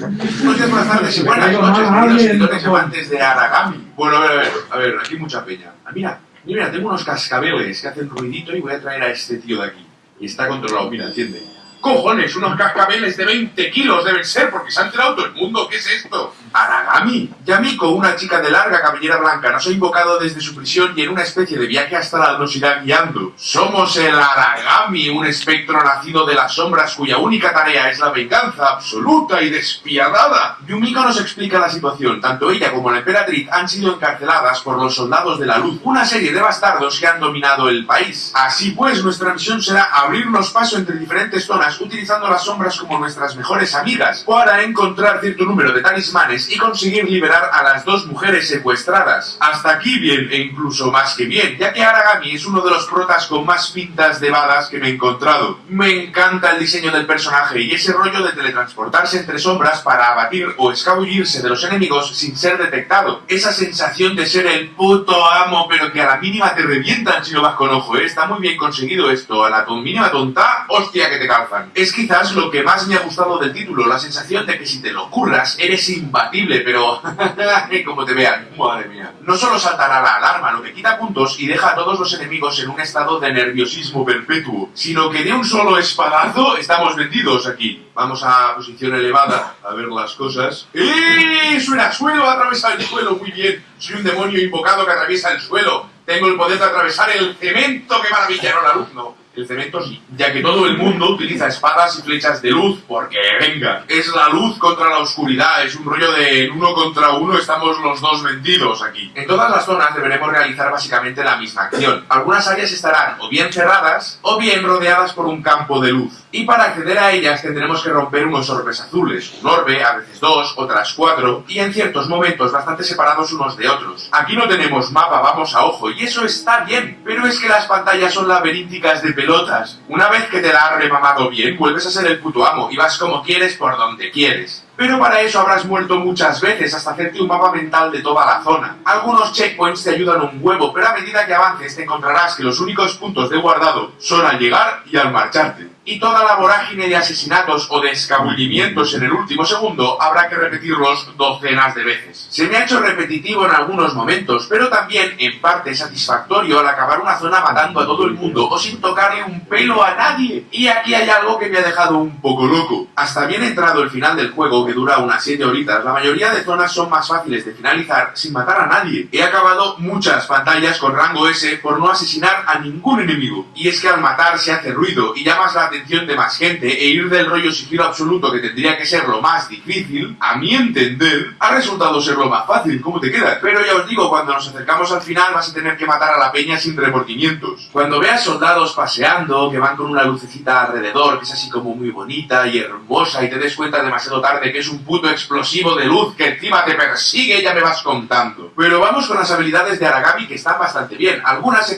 Buenos días, buenas tardes y buenas Me [LAUGHS] noches, y por favor. amantes de Aragami. Bueno, a ver, a ver, a ver, aquí mucha peña. Ah, mira, mira, tengo unos cascabeles que hacen ruidito y voy a traer a este tío de aquí. Y está controlado, mira, entiende. ¡Cojones! Unos cascabeles de 20 kilos deben ser porque se han enterado todo el mundo. ¿Qué es esto? Aragami. Yamiko, una chica de larga cabellera blanca, nos ha invocado desde su prisión y en una especie de viaje astral nos irá guiando. Somos el Aragami, un espectro nacido de las sombras cuya única tarea es la venganza absoluta y despiadada. Yumiko nos explica la situación. Tanto ella como la emperatriz han sido encarceladas por los soldados de la luz, una serie de bastardos que han dominado el país. Así pues, nuestra misión será abrirnos paso entre diferentes zonas utilizando las sombras como nuestras mejores amigas para encontrar cierto número de talismanes y conseguir liberar a las dos mujeres secuestradas. Hasta aquí bien e incluso más que bien, ya que Aragami es uno de los protas con más pintas de badas que me he encontrado. Me encanta el diseño del personaje y ese rollo de teletransportarse entre sombras para abatir o escabullirse de los enemigos sin ser detectado. Esa sensación de ser el puto amo pero que a la mínima te revientan si no vas con ojo, ¿eh? Está muy bien conseguido esto. A la mínima tonta, hostia que te calzan. Es quizás lo que más me ha gustado del título, la sensación de que si te lo curras eres imbatible, pero [LAUGHS] como te vean, madre mía. No solo saltará la alarma, lo que quita puntos y deja a todos los enemigos en un estado de nerviosismo perpetuo, sino que de un solo espadazo estamos vendidos aquí. Vamos a posición elevada a ver las cosas. ¡Eh! Suena suelo, atraviesa el suelo, muy bien. Soy un demonio invocado que atraviesa el suelo. Tengo el poder de atravesar el cemento. ¡Qué maravilla! No, la luz no. El cemento sí, ya que todo el mundo utiliza espadas y flechas de luz, porque venga, es la luz contra la oscuridad, es un rollo de uno contra uno, estamos los dos vendidos aquí. En todas las zonas deberemos realizar básicamente la misma acción. Algunas áreas estarán o bien cerradas o bien rodeadas por un campo de luz. Y para acceder a ellas tendremos que romper unos orbes azules, un orbe, a veces dos, otras cuatro, y en ciertos momentos bastante separados unos de otros. Aquí no tenemos mapa, vamos a ojo, y eso está bien, pero es que las pantallas son laberínticas de pelotas. Una vez que te la has remamado bien, vuelves a ser el puto amo y vas como quieres por donde quieres. Pero para eso habrás muerto muchas veces hasta hacerte un mapa mental de toda la zona. Algunos checkpoints te ayudan un huevo, pero a medida que avances te encontrarás que los únicos puntos de guardado son al llegar y al marcharte. Y toda la vorágine de asesinatos o de escabullimientos en el último segundo habrá que repetirlos docenas de veces. Se me ha hecho repetitivo en algunos momentos, pero también en parte satisfactorio al acabar una zona matando a todo el mundo o sin tocarle un pelo a nadie. Y aquí hay algo que me ha dejado un poco loco. Hasta bien entrado el final del juego, que dura unas 7 horitas, la mayoría de zonas son más fáciles de finalizar sin matar a nadie. He acabado muchas pantallas con rango S por no asesinar a ningún enemigo. Y es que al matar se hace ruido y llamas la atención de más gente e ir del rollo sigilo absoluto que tendría que ser lo más difícil, a mi entender, ha resultado ser lo más fácil. ¿Cómo te quedas? Pero ya os digo, cuando nos acercamos al final vas a tener que matar a la peña sin remordimientos. Cuando veas soldados paseando, que van con una lucecita alrededor, que es así como muy bonita y hermosa, y te des cuenta demasiado tarde que es un puto explosivo de luz que encima te persigue, ya me vas contando. Pero vamos con las habilidades de Aragami que están bastante bien. Algunas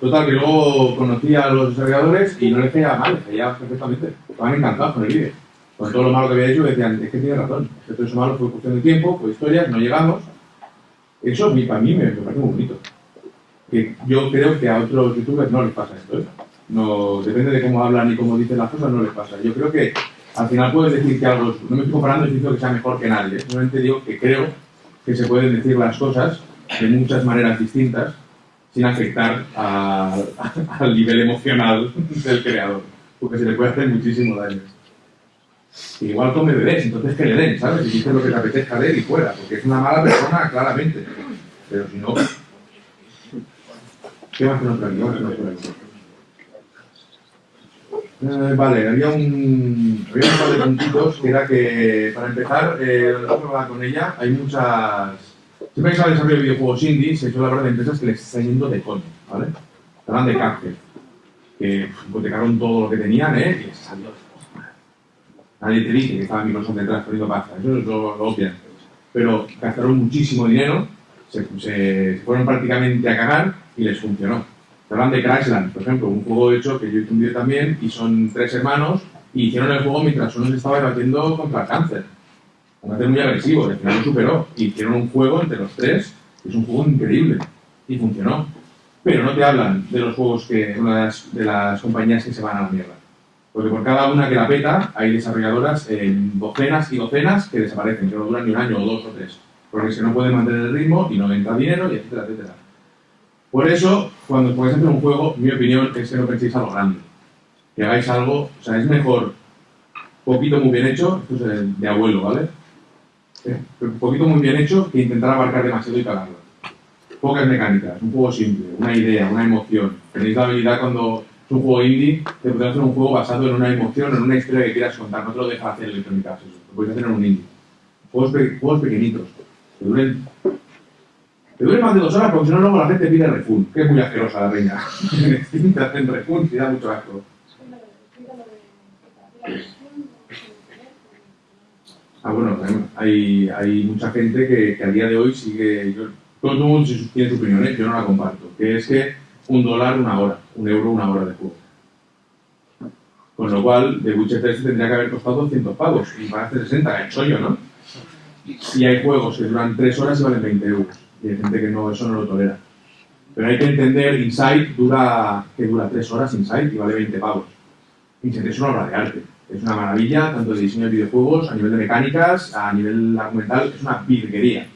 Total, que luego conocí a los desarrolladores y no les caía mal, les caía perfectamente. Estaban encantados con el vídeo. Con todo lo malo que había hecho, decían, es que tiene razón, es que todo eso malo fue cuestión de tiempo, fue historia, no llegamos. Eso para mí me parece muy bonito. Que yo creo que a otros youtubers no les pasa esto. ¿eh? No, depende de cómo hablan y cómo dicen las cosas, no les pasa. Yo creo que al final puedes decir que algo, no me estoy comparando diciendo que sea mejor que nadie, simplemente digo que creo que se pueden decir las cosas de muchas maneras distintas sin afectar a- [LAUGHS] al nivel emocional del creador, porque se le puede hacer muchísimo daño. Igual come bebés, entonces que le den, ¿sabes? Y dice lo que te apetezca de él y fuera, porque es una mala persona, claramente. Pero si no... ¿Qué más ver por aquí. Eh, vale, había un, había un par de puntitos que era que, para empezar, eh, que con ella, hay muchas... Siempre que se habla de videojuegos indie, se suele hablar de empresas que les está yendo de coño, ¿vale? Hablan de cárcel, que hipotecaron todo lo que tenían, ¿eh? Y les salió. Nadie te dice que estaba Microsoft detrás poniendo pasta, eso es lo, lo obvian. Pero gastaron muchísimo dinero, se, se- se fueron prácticamente a cagar y les funcionó. Te hablan de Crashland, por ejemplo, un juego hecho que yo hice un también y son tres hermanos y hicieron el juego mientras uno se estaba debatiendo contra el cáncer. Un cáncer muy agresivo, y al final lo superó. Y hicieron un juego entre los tres, que es un juego increíble y funcionó. Pero no te hablan de los juegos que, una de las, compañías que se van a la mierda. Porque por cada una que la peta, hay desarrolladoras en docenas y docenas que desaparecen, que no duran ni un año o dos o tres. Porque que no pueden mantener el ritmo y no entra dinero y etcétera, etcétera. Por eso, cuando podáis hacer un juego, mi opinión es que no penséis a lo grande. Que hagáis algo, o sea, es mejor poquito muy bien hecho, esto es de abuelo, ¿vale? Eh, Un poquito muy bien hecho que intentar abarcar demasiado y cagarlo. Pocas mecánicas, un juego simple, una idea, una emoción. Tenéis la habilidad cuando es un juego indie, de poder hacer un juego basado en una emoción, en una historia que quieras contar. No te lo deja hacer Electronic Arts, eso. Lo puedes hacer en un indie. Juegos, pe- juegos pequeñitos, que duren te duele más de dos horas porque si no luego la gente pide refund, que es muy asquerosa la reina. Te hacen refund y da mucho asco. Ah, bueno, hay, mucha gente que, que a día de hoy sigue. Yo, todo el mundo tiene su opinión, ¿eh? yo no la comparto. Que es que un dólar una hora, un euro una hora de juego. Con lo cual, The Witcher 3 tendría que haber costado 200 pavos y van a hacer 60, que soy yo, ¿no? Y hay juegos que duran 3 horas y valen 20 euros. Y hay gente que no, eso no lo tolera. Pero hay que entender, Inside dura, que dura 3 horas Inside y vale 20 pavos. Inside es una obra de arte. Es una maravilla, tanto de diseño de videojuegos, a nivel de mecánicas, a nivel argumental, es una virguería.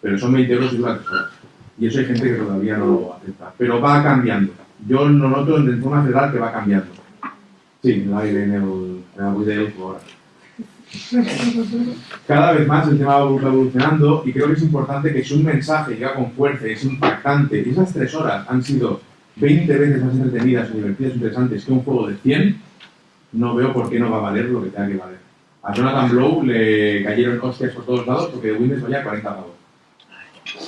Pero son 20 euros y dura 3 horas. Y eso hay gente que todavía no lo acepta. Pero va cambiando. Yo lo noto en forma general que va cambiando. Sí, el, en el, en Elfo ahora. Cada vez más el tema va evolucionando y creo que es importante que si un mensaje llega con fuerza y es impactante, y esas tres horas han sido 20 veces más entretenidas divertidas o interesantes que un juego de 100, no veo por qué no va a valer lo que tenga que valer. A Jonathan Blow le cayeron hostias por todos lados porque Windows valía 40 pavos.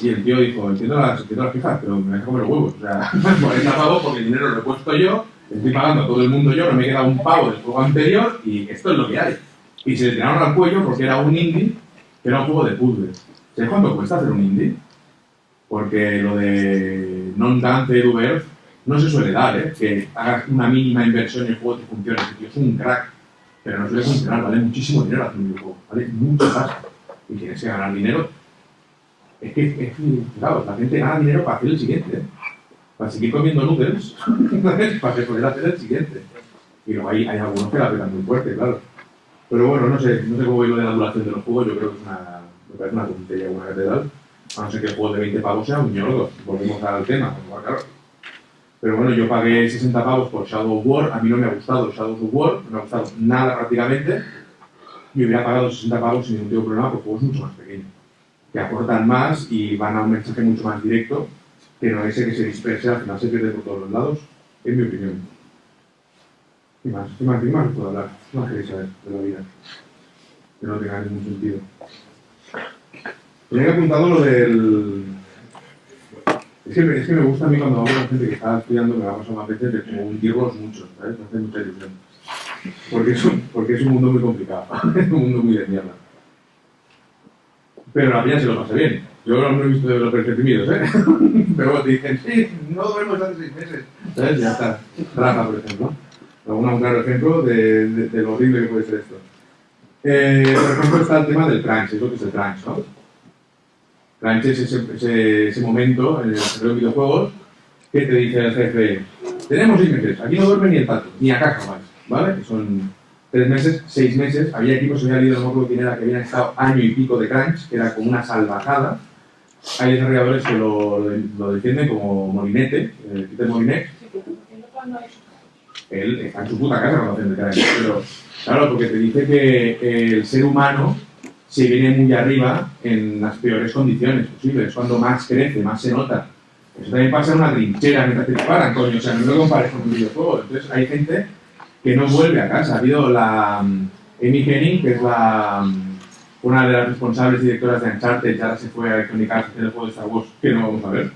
Y el tío dijo, entiendo las, entiendo las quejas, pero me deja comer los huevos. O sea, [LAUGHS] 40 pavos porque el dinero lo he puesto yo, estoy pagando a todo el mundo yo, no me he quedado un pavo del juego anterior y esto es lo que hay. Y se le tiraron al cuello porque era un indie, que era un juego de puzzles. ¿Sabes cuánto cuesta hacer un indie? Porque lo de non-dance Earth no se suele dar, ¿eh? Que hagas una mínima inversión y el juego te funcione. Ese tío es un crack. Pero no suele funcionar, vale muchísimo dinero hacer un videojuego. Vale mucho pasta. Y tienes que ganar dinero. Es que, es que, claro, la gente gana dinero para hacer el siguiente. ¿eh? Para seguir comiendo noodles, [LAUGHS] para poder hacer el siguiente. Y luego hay, hay algunos que la pegan muy fuerte, claro. Pero bueno, no sé, no sé cómo voy lo de la duración de los juegos, yo creo que es una, me parece una tontería, una catedral. A no ser que el juego de 20 pavos sea un ñordo. Volvemos al tema, claro. Pero bueno, yo pagué 60 pavos por Shadow of War, a mí no me ha gustado Shadow of War, no me ha gustado nada prácticamente. Y hubiera pagado 60 pavos sin ningún tipo de problema por juegos mucho más pequeños, que aportan más y van a un mensaje mucho más directo, que no ese que se disperse, al final se pierde por todos los lados, en mi opinión. ¿Qué más? ¿Qué más? ¿Qué más puedo hablar? ¿Qué más queréis saber de la vida? Que no tenga ningún sentido. Tenía apuntado lo del... Es que, es que me gusta a mí cuando hablo con gente que está estudiando, me va a pasar más veces, de como hundirlos mucho, ¿sabes? Hace mucha ilusión. Porque es un, porque es un mundo muy complicado, [LAUGHS] es un mundo muy de mierda. Pero la peña se lo pasa bien. Yo no he visto de los perfectimidos, ¿eh? [LAUGHS] Pero te dicen, sí, no duermo hace seis meses. ¿Sabes? Ya está. Rafa, por ejemplo. Un claro ejemplo de, de- de lo horrible que puede ser esto. Eh, por ejemplo, está el tema del crunch, es lo que es el crunch, ¿no? Crunch es ese, ese, ese momento en el desarrollo de videojuegos que te dice el jefe, tenemos seis meses, aquí no duerme ni el tato, ni a caja más, ¿vale? Que son tres meses, seis meses, había equipos que había leído, no era, que habían estado año y pico de crunch, que era como una salvajada. Hay desarrolladores que lo, lo defienden como Molinete, eh, Peter Molinet, él está en su puta casa cuando hacen de crunch, pero claro, porque te dice que el ser humano se viene muy arriba en las peores condiciones posibles, cuando más crece, más se nota. Eso también pasa en una trinchera mientras te disparan, coño, o sea, no lo compares con un videojuego. Entonces hay gente que no vuelve a casa. Ha habido la mm, Amy Henning, que es la, mm, una de las responsables directoras de Uncharted, ya se fue a Electronic Arts el juego de Star Wars, que no vamos a ver.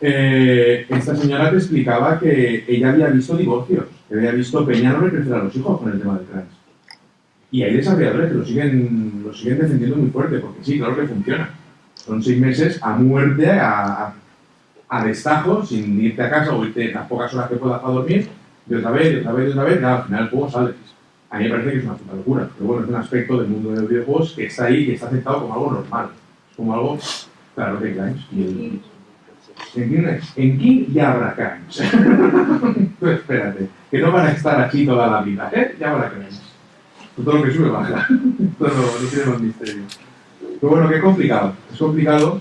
Eh, esta señora te explicaba que ella había visto divorcios, que había visto Peña no crecer a los hijos con el tema del crunch. Y hay desarrolladores que lo siguen, lo siguen defendiendo muy fuerte, porque sí, claro que funciona. Son seis meses a muerte, a, a, destajo, sin irte a casa o irte las pocas horas que puedas para dormir, y otra vez, y otra vez, y otra vez, y al final el juego sale. A mí me parece que es una puta locura, pero bueno, es un aspecto del mundo de los videojuegos que está ahí, que está aceptado como algo normal. Como algo, claro que crunch. Y el, en King, en King ya habrá. [LAUGHS] Tú espérate, que no van a estar aquí toda la vida, ¿eh? Ya habrá crunch. Todo lo que sube baja. [LAUGHS] Todo no, tiene más misterio. Pero bueno, que complicado. Es complicado.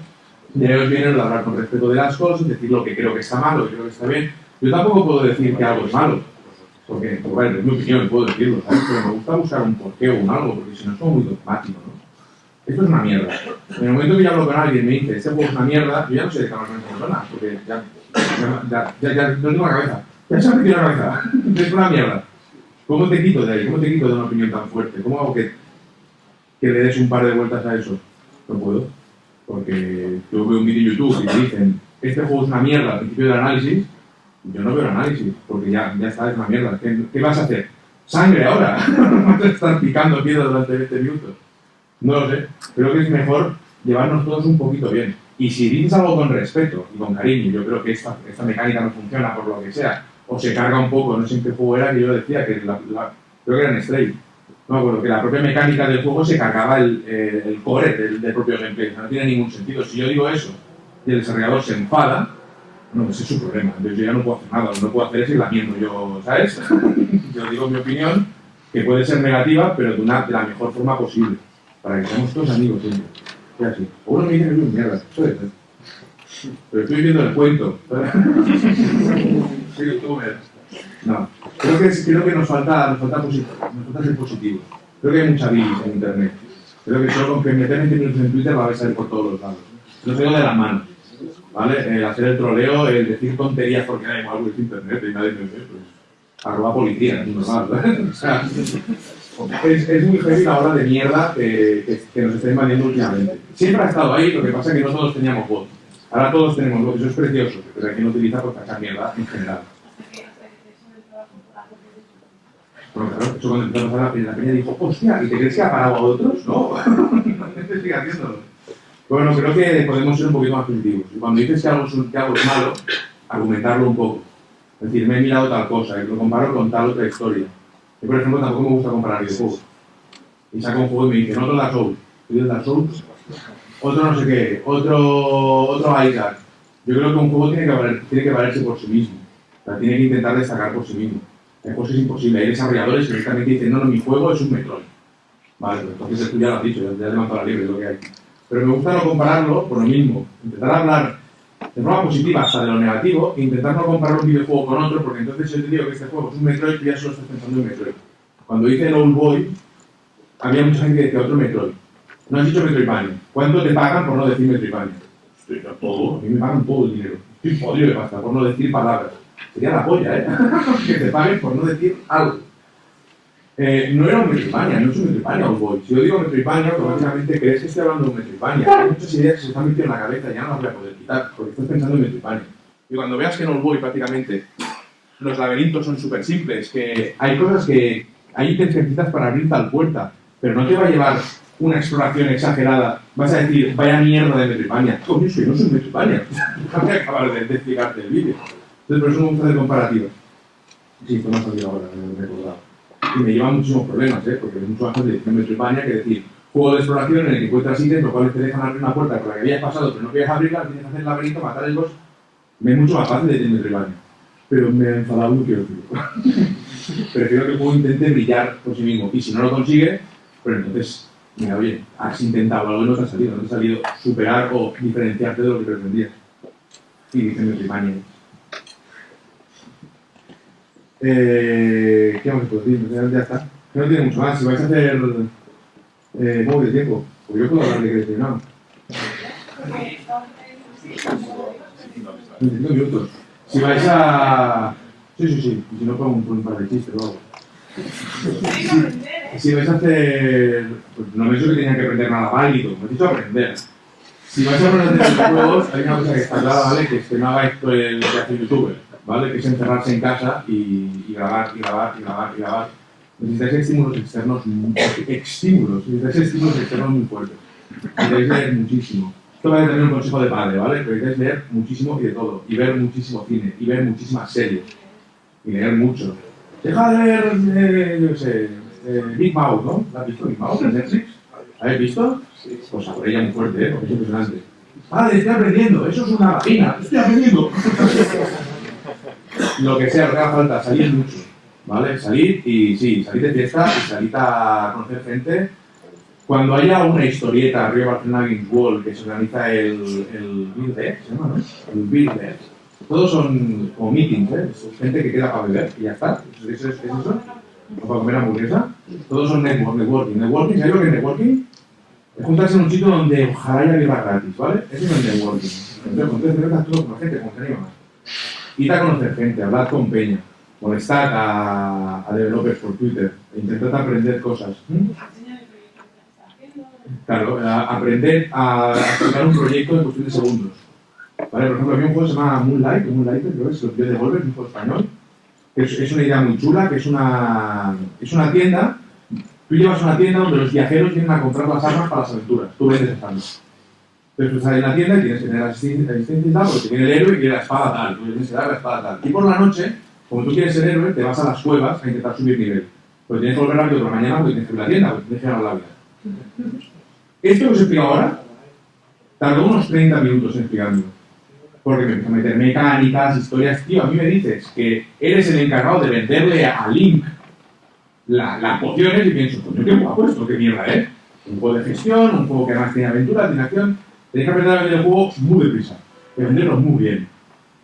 Y ahí os viene el hablar con respeto de las cosas, decir lo que creo que está mal, lo que creo que está bien. Yo tampoco puedo decir que algo es malo. Porque, pues, bueno, es mi opinión, puedo decirlo, ¿sabes? Pero me gusta buscar un porqué o un algo, porque si no como muy dogmático, ¿no? Esto es una mierda. En el momento que yo hablo con alguien y me dice, este juego es una mierda, yo ya no sé de qué hablar con esa persona, porque ya, ya, ya, ya, no tengo la cabeza. Ya se me la cabeza. [LAUGHS] Es una mierda. ¿Cómo te quito de ahí? ¿Cómo te quito de una opinión tan fuerte? ¿Cómo hago que, que le des un par de vueltas a eso? No puedo. Porque yo veo un vídeo en YouTube y te dicen, este juego es una mierda al principio del análisis, yo no veo el análisis, porque ya, ya está, es una mierda. ¿Qué, qué vas a hacer? ¡Sangre ahora! ¿Vas a estar picando piedra durante 20 minutos? No lo sé. Creo que es mejor llevarnos todos un poquito bien. Y si dices algo con respeto y con cariño, yo creo que esta, esta mecánica no funciona por lo que sea, o se carga un poco, no en qué juego era que yo decía, que la, la- creo que era en Stray. No me acuerdo, que la propia mecánica del juego se cargaba el, eh, el core del, del propio gameplay. No tiene ningún sentido. Si yo digo eso y el desarrollador se enfada, no, ese es su problema. Entonces yo ya no puedo hacer nada. Lo que no puedo hacer es ir lamiendo yo, ¿sabes? [LAUGHS] yo digo mi opinión, que puede ser negativa, pero de, una, de la mejor forma posible. Para que seamos todos amigos siempre. Y así. O uno me dice que un mierda. Puede ser. Pero estoy viendo el cuento. [LAUGHS] No. Creo que, creo que nos falta, nos falta, nos falta ser positivos. Creo que hay mucha bilis en internet. Creo que solo con que meter 20 minutos en Twitter va a salir por todos los lados. Ha ido de las manos. ¿Vale? El hacer el troleo, el decir tonterías porque da igual, pues internet y nadie me ve, pues arroba policía, es normal, [LAUGHS] muy heavy la hora de mierda que, que, que nos está invadiendo últimamente. Siempre ha estado ahí, lo que pasa es que no todos teníamos voz. Ahora todos tenemos voz, eso es precioso, pero aquí no utiliza por cachar mierda en general. Bueno, claro, eso cuando empezó a la la peña dijo, hostia, ¿y te crees que ha parado a otros? No, la gente sigue haciéndolo. Bueno, creo que podemos ser un poquito más positivos. Cuando dices que algo, que algo es malo, argumentarlo un poco. Es decir, me he mirado tal cosa, y lo comparo con tal otra historia. Yo, por ejemplo, tampoco me gusta comparar videojuegos. Y saco un juego y me dice, otro Dark Souls. ¿Tú Dark Souls? Otro no sé qué, otro, otro Isaac. Yo creo que un juego tiene que, valer- tiene que valerse por sí mismo. O sea, tiene que intentar destacar por sí mismo. Hay juegos es imposible. Hay desarrolladores que directamente dicen, no, no, mi juego es un Metroid. Vale, pues entonces tú ya lo has dicho, ya, ya has levantado la libre, es lo que hay. Pero me gusta no compararlo por lo mismo. Intentar hablar de forma positiva hasta de lo negativo e intentar no comparar un videojuego con otro, porque entonces yo te digo que este juego es un Metroid, tú ya solo estás pensando en Metroid. Cuando hice el Old Boy, había mucha gente que decía otro Metroid. No has dicho Metroidvania. ¿Cuánto te pagan por no decir Metroidvania? Todo, a mí me pagan todo el dinero. Estoy jodido de pasta por no decir palabras. Sería la polla, ¿eh? [LAUGHS] que te paguen por no decir algo. Eh, no era un Metroidvania, no es un Metroidvania Old Boy. Si yo digo Metroidvania, automáticamente crees que estoy hablando de un Metroidvania. Hay muchas ideas que se están metiendo en la cabeza y ya no las voy a poder quitar, porque estoy pensando en Metroidvania. Y cuando veas que en Old Boy prácticamente los laberintos son súper simples, que hay cosas que hay necesitas para abrir tal puerta, pero no te va a llevar una exploración exagerada. Vas a decir, vaya mierda de Metroidvania. Coño, que no soy Metroidvania. [LAUGHS] Déjame acabar de, de explicarte el vídeo. Entonces, por eso me gusta hacer comparativas. Sí, me ha salido ahora, me he recordado. Y me lleva muchísimos problemas, ¿eh? porque es mucho más fácil decir Metroidvania que decir juego de exploración en el que encuentras ítems, los cuales te dejan abrir una puerta por la que habías pasado, pero no quieres abrirla, tienes que hacer el laberinto, matar el boss. Me es mucho más fácil decir Metroidvania. Pero me he enfadado quiero decirlo. [LAUGHS] Prefiero que el juego intente brillar por sí mismo. Y si no lo consigue, pues entonces, mira, oye, has intentado algo y no te ha salido. No te ha salido superar o diferenciarte de lo que pretendías. Y dice Metroidvania. Eh, ¿Qué vamos a decir? Ya, está. Que no tiene mucho más. Si vais a hacer. Eh, ¿Cómo de tiempo? Porque yo puedo hablar de creación. 25 minutos. Si vais a. Sí, sí, sí. Y si no, pongo un, un par de chistes o algo. [LAUGHS] Si vais a hacer. Pues no me he dicho que tenían que aprender nada válido, me he dicho aprender. Si vais a aprender de videojuegos, hay una cosa que está clara, ¿vale? Que es que no hagáis esto el que hace youtuber, ¿vale? Que es encerrarse en casa y, y grabar, y grabar, y grabar, y grabar. Necesitáis estímulos externos, estímulos, necesitáis estímulos externos muy fuertes. Necesitáis leer muchísimo. Esto va a tener un consejo de padre, ¿vale? Necesitáis leer muchísimo y de todo. Y ver muchísimo cine. Y ver muchísimas series. Y leer mucho. Deja de ver, eh, yo sé, eh, Big Mouth, ¿no? ¿La has visto Big Mouth en Netflix? ¿La habéis visto? Pues por ella muy fuerte, ¿eh? Porque es impresionante. Padre, estoy aprendiendo. Eso es una vagina. Estoy aprendiendo. [LAUGHS] Lo que sea, lo que haga falta, salir mucho. ¿Vale? Salir y sí, salir de fiesta y salir a conocer gente. Cuando haya una historieta, Río Barcelona Games World, que se organiza el, el Bill Deck, ¿se llama, no? El. Todos son como meetings, ¿eh? Es gente que queda para beber y ya está. ¿Es, es, es eso? Para comer hamburguesa. Todos son network, networking. Networking, ¿sabéis lo que es networking? Es juntarse en un sitio donde ojalá haya birra gratis, ¿vale? Eso es el networking. Entonces, con tres cervezas, todo con gente, con gente más. Ir a conocer gente, hablar con Peña, molestar a, a developers por Twitter, e intentar aprender cosas. ¿Mm? Claro, a- aprender a explicar un proyecto en cuestión de segundos. ¿Vale? Por ejemplo, había un juego que se llama Moonlight, Moonlight, creo que es, lo de Devolver, un juego español, es, una idea muy chula, que es una, es una tienda, tú llevas una tienda donde los viajeros vienen a comprar las armas para las aventuras, tú vendes esas armas. Entonces tú estás en la tienda y tienes que tener asistencia y tal, porque viene el héroe y quiere la espada tal, tú tienes que dar la espada tal. Y por la noche, como tú quieres ser héroe, te vas a las cuevas a intentar subir nivel. Pues tienes que volver rápido por la mañana porque tienes que ir a la tienda, porque tienes que ganar la vida. Esto que os explico ahora, tardó unos 30 minutos en explicármelo. Porque me meter mecánicas, historias. Tío, a mí me dices que eres el encargado de venderle a Link la- las pociones y pienso, coño, qué guapo esto, qué mierda, ¿eh? Un juego de gestión, un juego que además tiene aventura, tiene acción. Tenéis que aprender a vender el muy deprisa, y venderlo muy bien.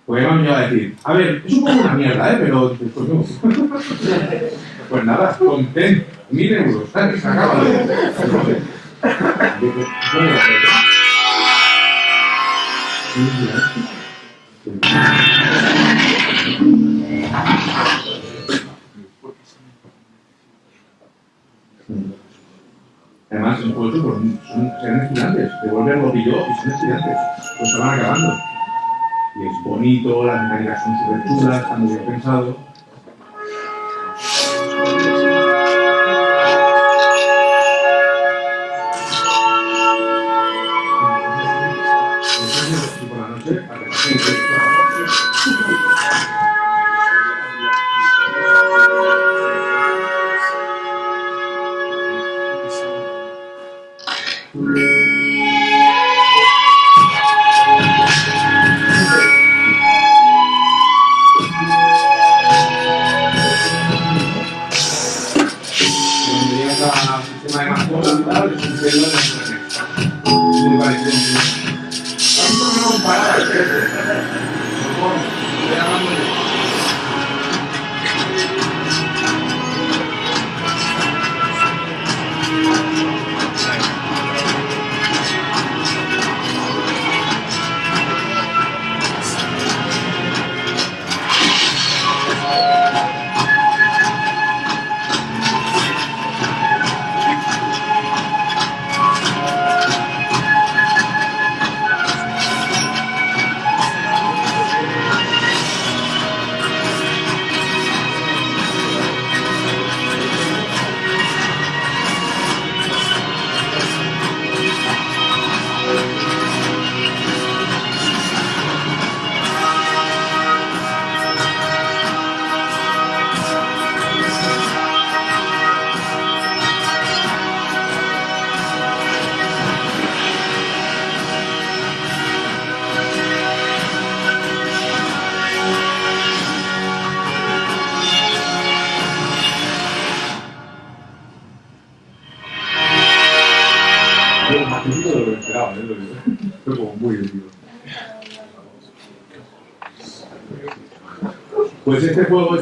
Porque además me iba a decir, a ver, es un poco una mierda, ¿eh? Pero, dices, coño, [LAUGHS] pues nada, contento, mil euros, ¿sabes? Acaba de... [LAUGHS] Además, juego pues, son, estudiantes. Devolver lo pilló y son estudiantes. Pues se van acabando. Y es bonito, las mecánicas son súper chulas, está muy bien pensado.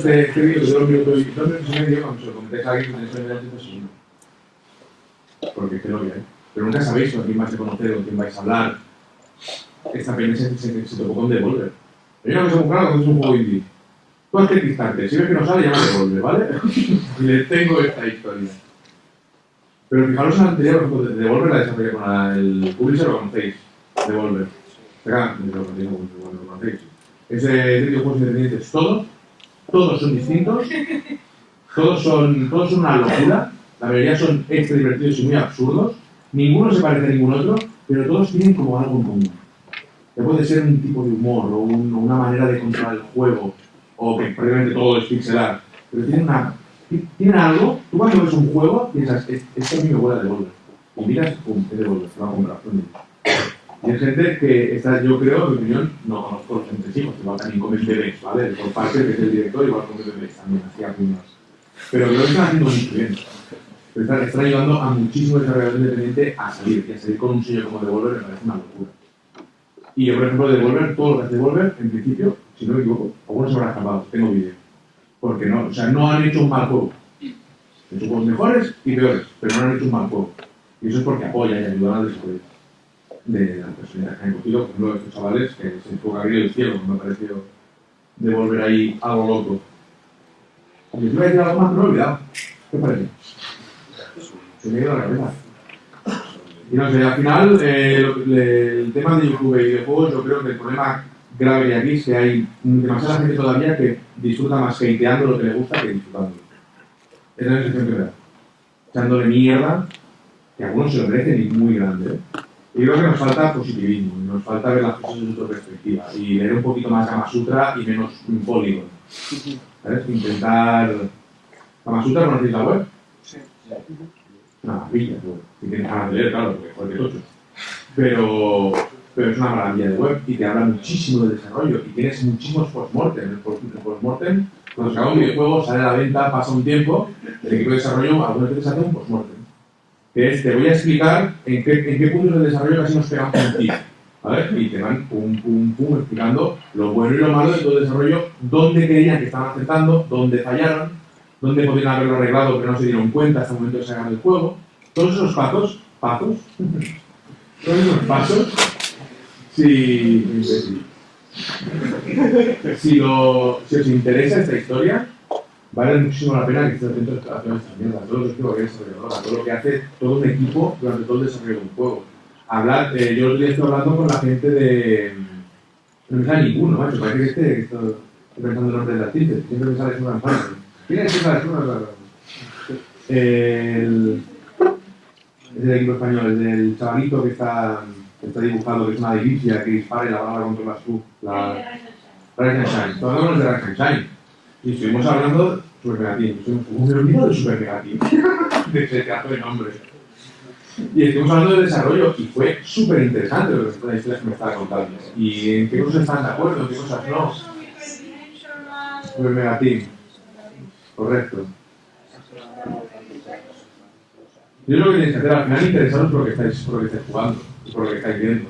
Este este, este pues. Porque es que lo que hay. Pero nunca sabéis con quién vais a conocer, con quién vais a hablar. Esta se, se, tocó con Devolver. Hay una cosa muy es un juego distante, si ves que no sale, Devolver, ¿vale? le tengo esta historia. Pero fijaros en la anterior, Devolver la desarrollé con el publisher, lo conocéis. Devolver. No, de todos, todos son distintos, todos son, todos son una locura, la mayoría son extra divertidos y muy absurdos, ninguno se parece a ningún otro, pero todos tienen como algo en común. Que puede ser un tipo de humor o, un- una manera de controlar el juego, o que prácticamente todo es pixelar, pero tienen, una, ti- tienen algo, tú cuando ves un juego piensas, "Es- esto a mí me huele a Devolver, y miras, pum, es Devolver, te lo va a comprar. Y hay gente que está, yo creo, en mi opinión, no conozco los entresijos, igual también comen bebés, ¿vale? Por parte que es el director, igual comen bebés también, así a puños. Pero creo que están haciendo muy bien. Están, están ayudando a muchísimo desarrollador independiente a salir, y a salir con un sello como Devolver me parece una locura. Y yo, por ejemplo, Devolver, todo lo que hace Devolver, en principio, si no me equivoco, algunos habrán escapado, tengo vídeo. Porque no, o sea, no han hecho un mal juego. Han hecho mejores y peores, pero no han hecho un mal juego. Y eso es porque apoyan y ayudan al desarrollo de las personas que han cogido, por ejemplo, estos chavales que se enfoca bien el cielo, me ha parecido de volver ahí algo loco. Y os iba a decir algo más, pero me he olvidado. ¿Qué os parece? Se me ha ido la cabeza. Y no sé, al final, eh, lo- el tema de YouTube y videojuegos, yo creo que el problema grave hay aquí es que hay demasiada gente todavía que disfruta más hateando lo que le gusta que disfrutándolo. Esa es la sensación que me da. Echándole mierda, que algunos se lo merecen y muy grande. ¿eh? Y creo que nos falta positivismo, nos falta ver las cosas desde otra perspectiva y leer un poquito más Kama Sutra y menos Polygon. ¿Sabes? Intentar. ¿Kama Sutra conocéis la web? Sí. Una maravilla, pues. Si tienes ganas de leer, claro, porque que tocho. Pero, pero es una maravilla de web y te habla muchísimo de desarrollo y tienes muchísimos postmortem. El post- el postmortem, cuando se acaba un videojuego, sale a la venta, pasa un tiempo, el equipo de desarrollo algunas veces hace un postmortem que es, te voy a explicar en qué, en qué puntos del desarrollo casi nos pegamos ti. ¿Vale? Y te van pum, pum, pum, explicando lo bueno y lo malo de todo el desarrollo, dónde creían que estaban acertando, dónde fallaron, dónde podrían haberlo arreglado pero no se dieron cuenta hasta el momento de sacar el juego. Todos esos pasos, pasos, [LAUGHS] todos esos pasos si, si, lo, si os interesa esta historia, vale muchísimo la pena que estéis atentos a todas estas mierdas, todo lo que es desarrolladora, todo lo que hace todo un equipo durante todo el desarrollo de un juego. Hablar, eh, yo día estoy hablando con la gente de... No me sale ninguno, macho, parece que este, que estoy, pensando en el nombre de las tintes, siempre me sale una Fantasy. ¿Quién es? Es una El... Es del equipo español, el del chavalito que está, que está dibujado, que es una delicia, que dispara y la bala controla su... La... Rise and Shine. Todos hablamos de Rise and Shine. Y estuvimos hablando Super como me olvidado de Super Megateam. [LAUGHS] de ese caso de nombre. Y estuvimos hablando de desarrollo y fue súper interesante lo que, las que me estaba contando. Y en qué cosas están de acuerdo, en qué cosas no. Super Megateam. Correcto. Yo lo que tenéis que hacer al final interesaros por lo que estáis jugando y por lo que estáis viendo.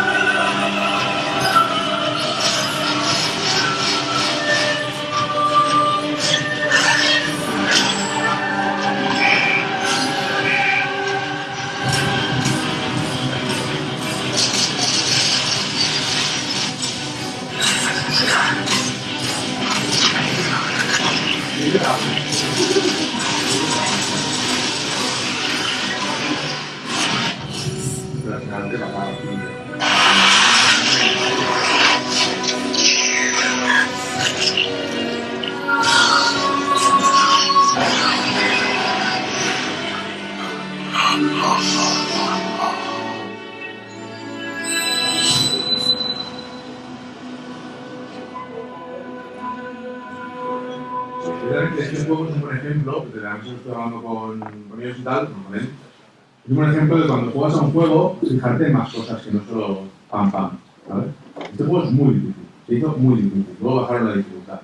Es un ejemplo de cuando juegas a un juego, fijarte en más cosas que no solo pam pam, ¿sabes? Este juego es muy difícil, se hizo muy difícil, luego bajaron la dificultad.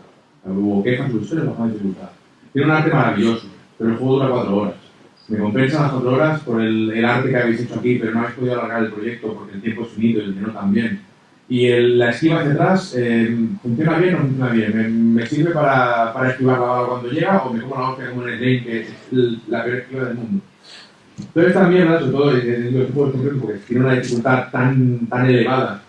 Hubo quejas sobre ustedes, bajaron la dificultad. Tiene un arte maravilloso, pero el juego dura cuatro horas. Me compensan las cuatro horas por el, el arte que habéis hecho aquí, pero no habéis podido alargar el proyecto porque el tiempo es finito y el dinero también. Y el- la esquiva hacia atrás, eh, ¿funciona bien o no funciona bien? ¿Me, me sirve para, para esquivar la bala cuando llega o me como la hostia como en el game, que es el- la peor esquiva del mundo? Todas estas mierdas, sobre todo en los juegos concretos, porque tiene una dificultad tan, tan elevada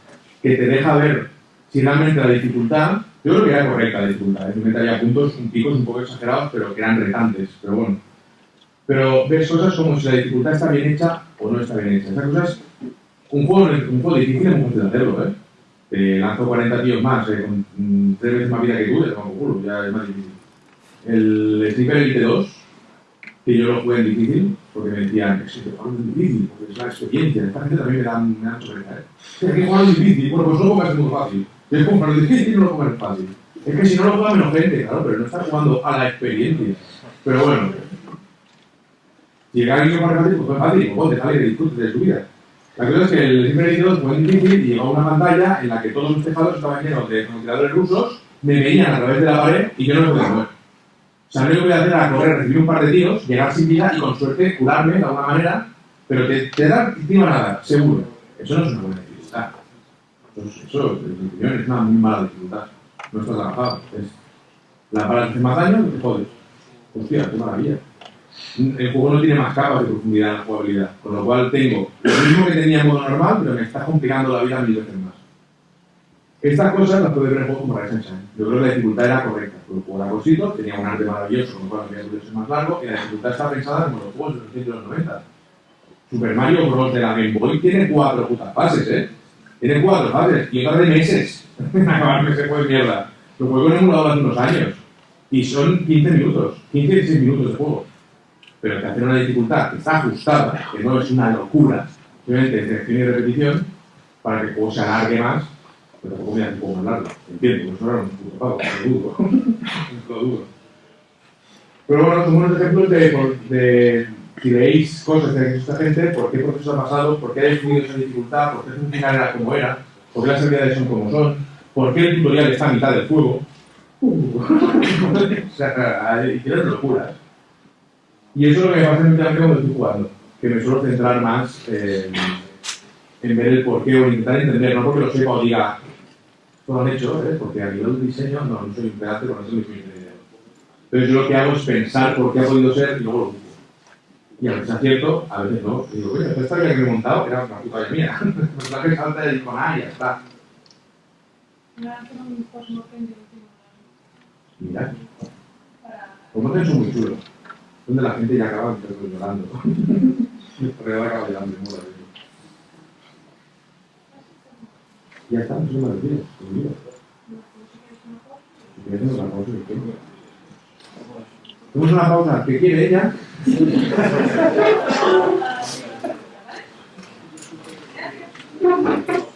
que te deja ver si realmente la dificultad, yo creo que era correcta la dificultad, ¿eh? metería puntos, un picos un poco exagerados, pero que eran retantes, pero bueno. Pero ves cosas como si la dificultad está bien hecha o no está bien hecha. Esas cosas, un juego, un juego difícil es muy fácil hacerlo, ¿eh? Te lanzo 40 tíos más, eh, con mm, tres veces más vida que tú, te culo, ya es más difícil. El Sniper Elite 2, que yo lo jugué en difícil, porque me decían, es que te juego en difícil, porque es la experiencia, esta gente también me da, me da chorreta, ¿eh? Es que jugar difícil, bueno, pues no lo muy fácil. Es como para lo difícil no lo pongas fácil. Es que si no lo juega menos gente, claro, pero no está jugando a la experiencia. Pero bueno, si llega alguien más fácil, pues fue fácil, pues déjale que disfrute de su vida. La cosa es que el Elite 2 fue difícil y llegó a una pantalla en la que todos los tejados estaban llenos de francotiradores rusos, me veían a través de la pared y yo no me podía mover. O sea, lo que podía hacer era correr, recibir un par de tiros, llegar sin vida y con suerte curarme de alguna manera, pero te, te da encima nada, seguro. Eso no es una buena dificultad. Eso, es- eso, en mi opinión, es una muy mala dificultad. No está trabajado. Es, la te hace más daño, te jodes. Hostia, qué maravilla. El juego no tiene más capas de profundidad en la jugabilidad, con lo cual tengo lo mismo que tenía en modo normal, pero me está complicando la vida mil veces más. Estas cosas las puede ver juego como Shine. Yo creo que la dificultad era correcta, porque el juego cortito, tenía un arte maravilloso, con lo cual había podido ser más largo, y la dificultad está pensada como los juegos de los 80 y los 90. Super Mario Bros. de la Game Boy tiene cuatro putas fases, ¿eh? Tiene cuatro fases, y otra de meses. [LAUGHS] Acabarme ese juego de mierda. Lo juego en emulador hace unos años, y son 15 minutos, 15 16 minutos de juego. Pero que hacer una dificultad que está ajustada, que no es una locura, simplemente selección y repetición, para que el juego se alargue más, pero tampoco me poco más largo. Entiendo, pues era un puto pago, lo dudo. lo [LAUGHS] dudo. Pero bueno, son buenos ejemplos de, de si veis cosas que ha hecho esta gente, por qué proceso ha pasado, por qué ha definido esa dificultad, por qué su final era como era, por qué las habilidades son como son, por qué el tutorial está a mitad del juego. Uh, [LAUGHS] o sea, hicieron locuras. Y eso es lo que me pasa últimamente cuando estoy jugando, que me suelo centrar más en, en ver el porqué o intentar entender, no porque lo sepa o diga, lo han hecho, ¿eh? porque a nivel de diseño no, no soy un con eso ni soy ingeniero. Entonces yo lo que hago es pensar por qué ha podido ser y luego lo busco. Y a veces acierto, a veces no. Y digo, oye, esta que he montado era una puta mía. [LAUGHS] El personaje salta y digo, ah, ya está. Un Mira, como que son muy chulos. Donde la gente ya acaba llorando. [LAUGHS] Porque ya acaba llorando mola. Ya está, eso me refieres, mira. Si quieres una pausa, ¿qué Tenemos una pausa, ¿qué quiere ella? [LAUGHS]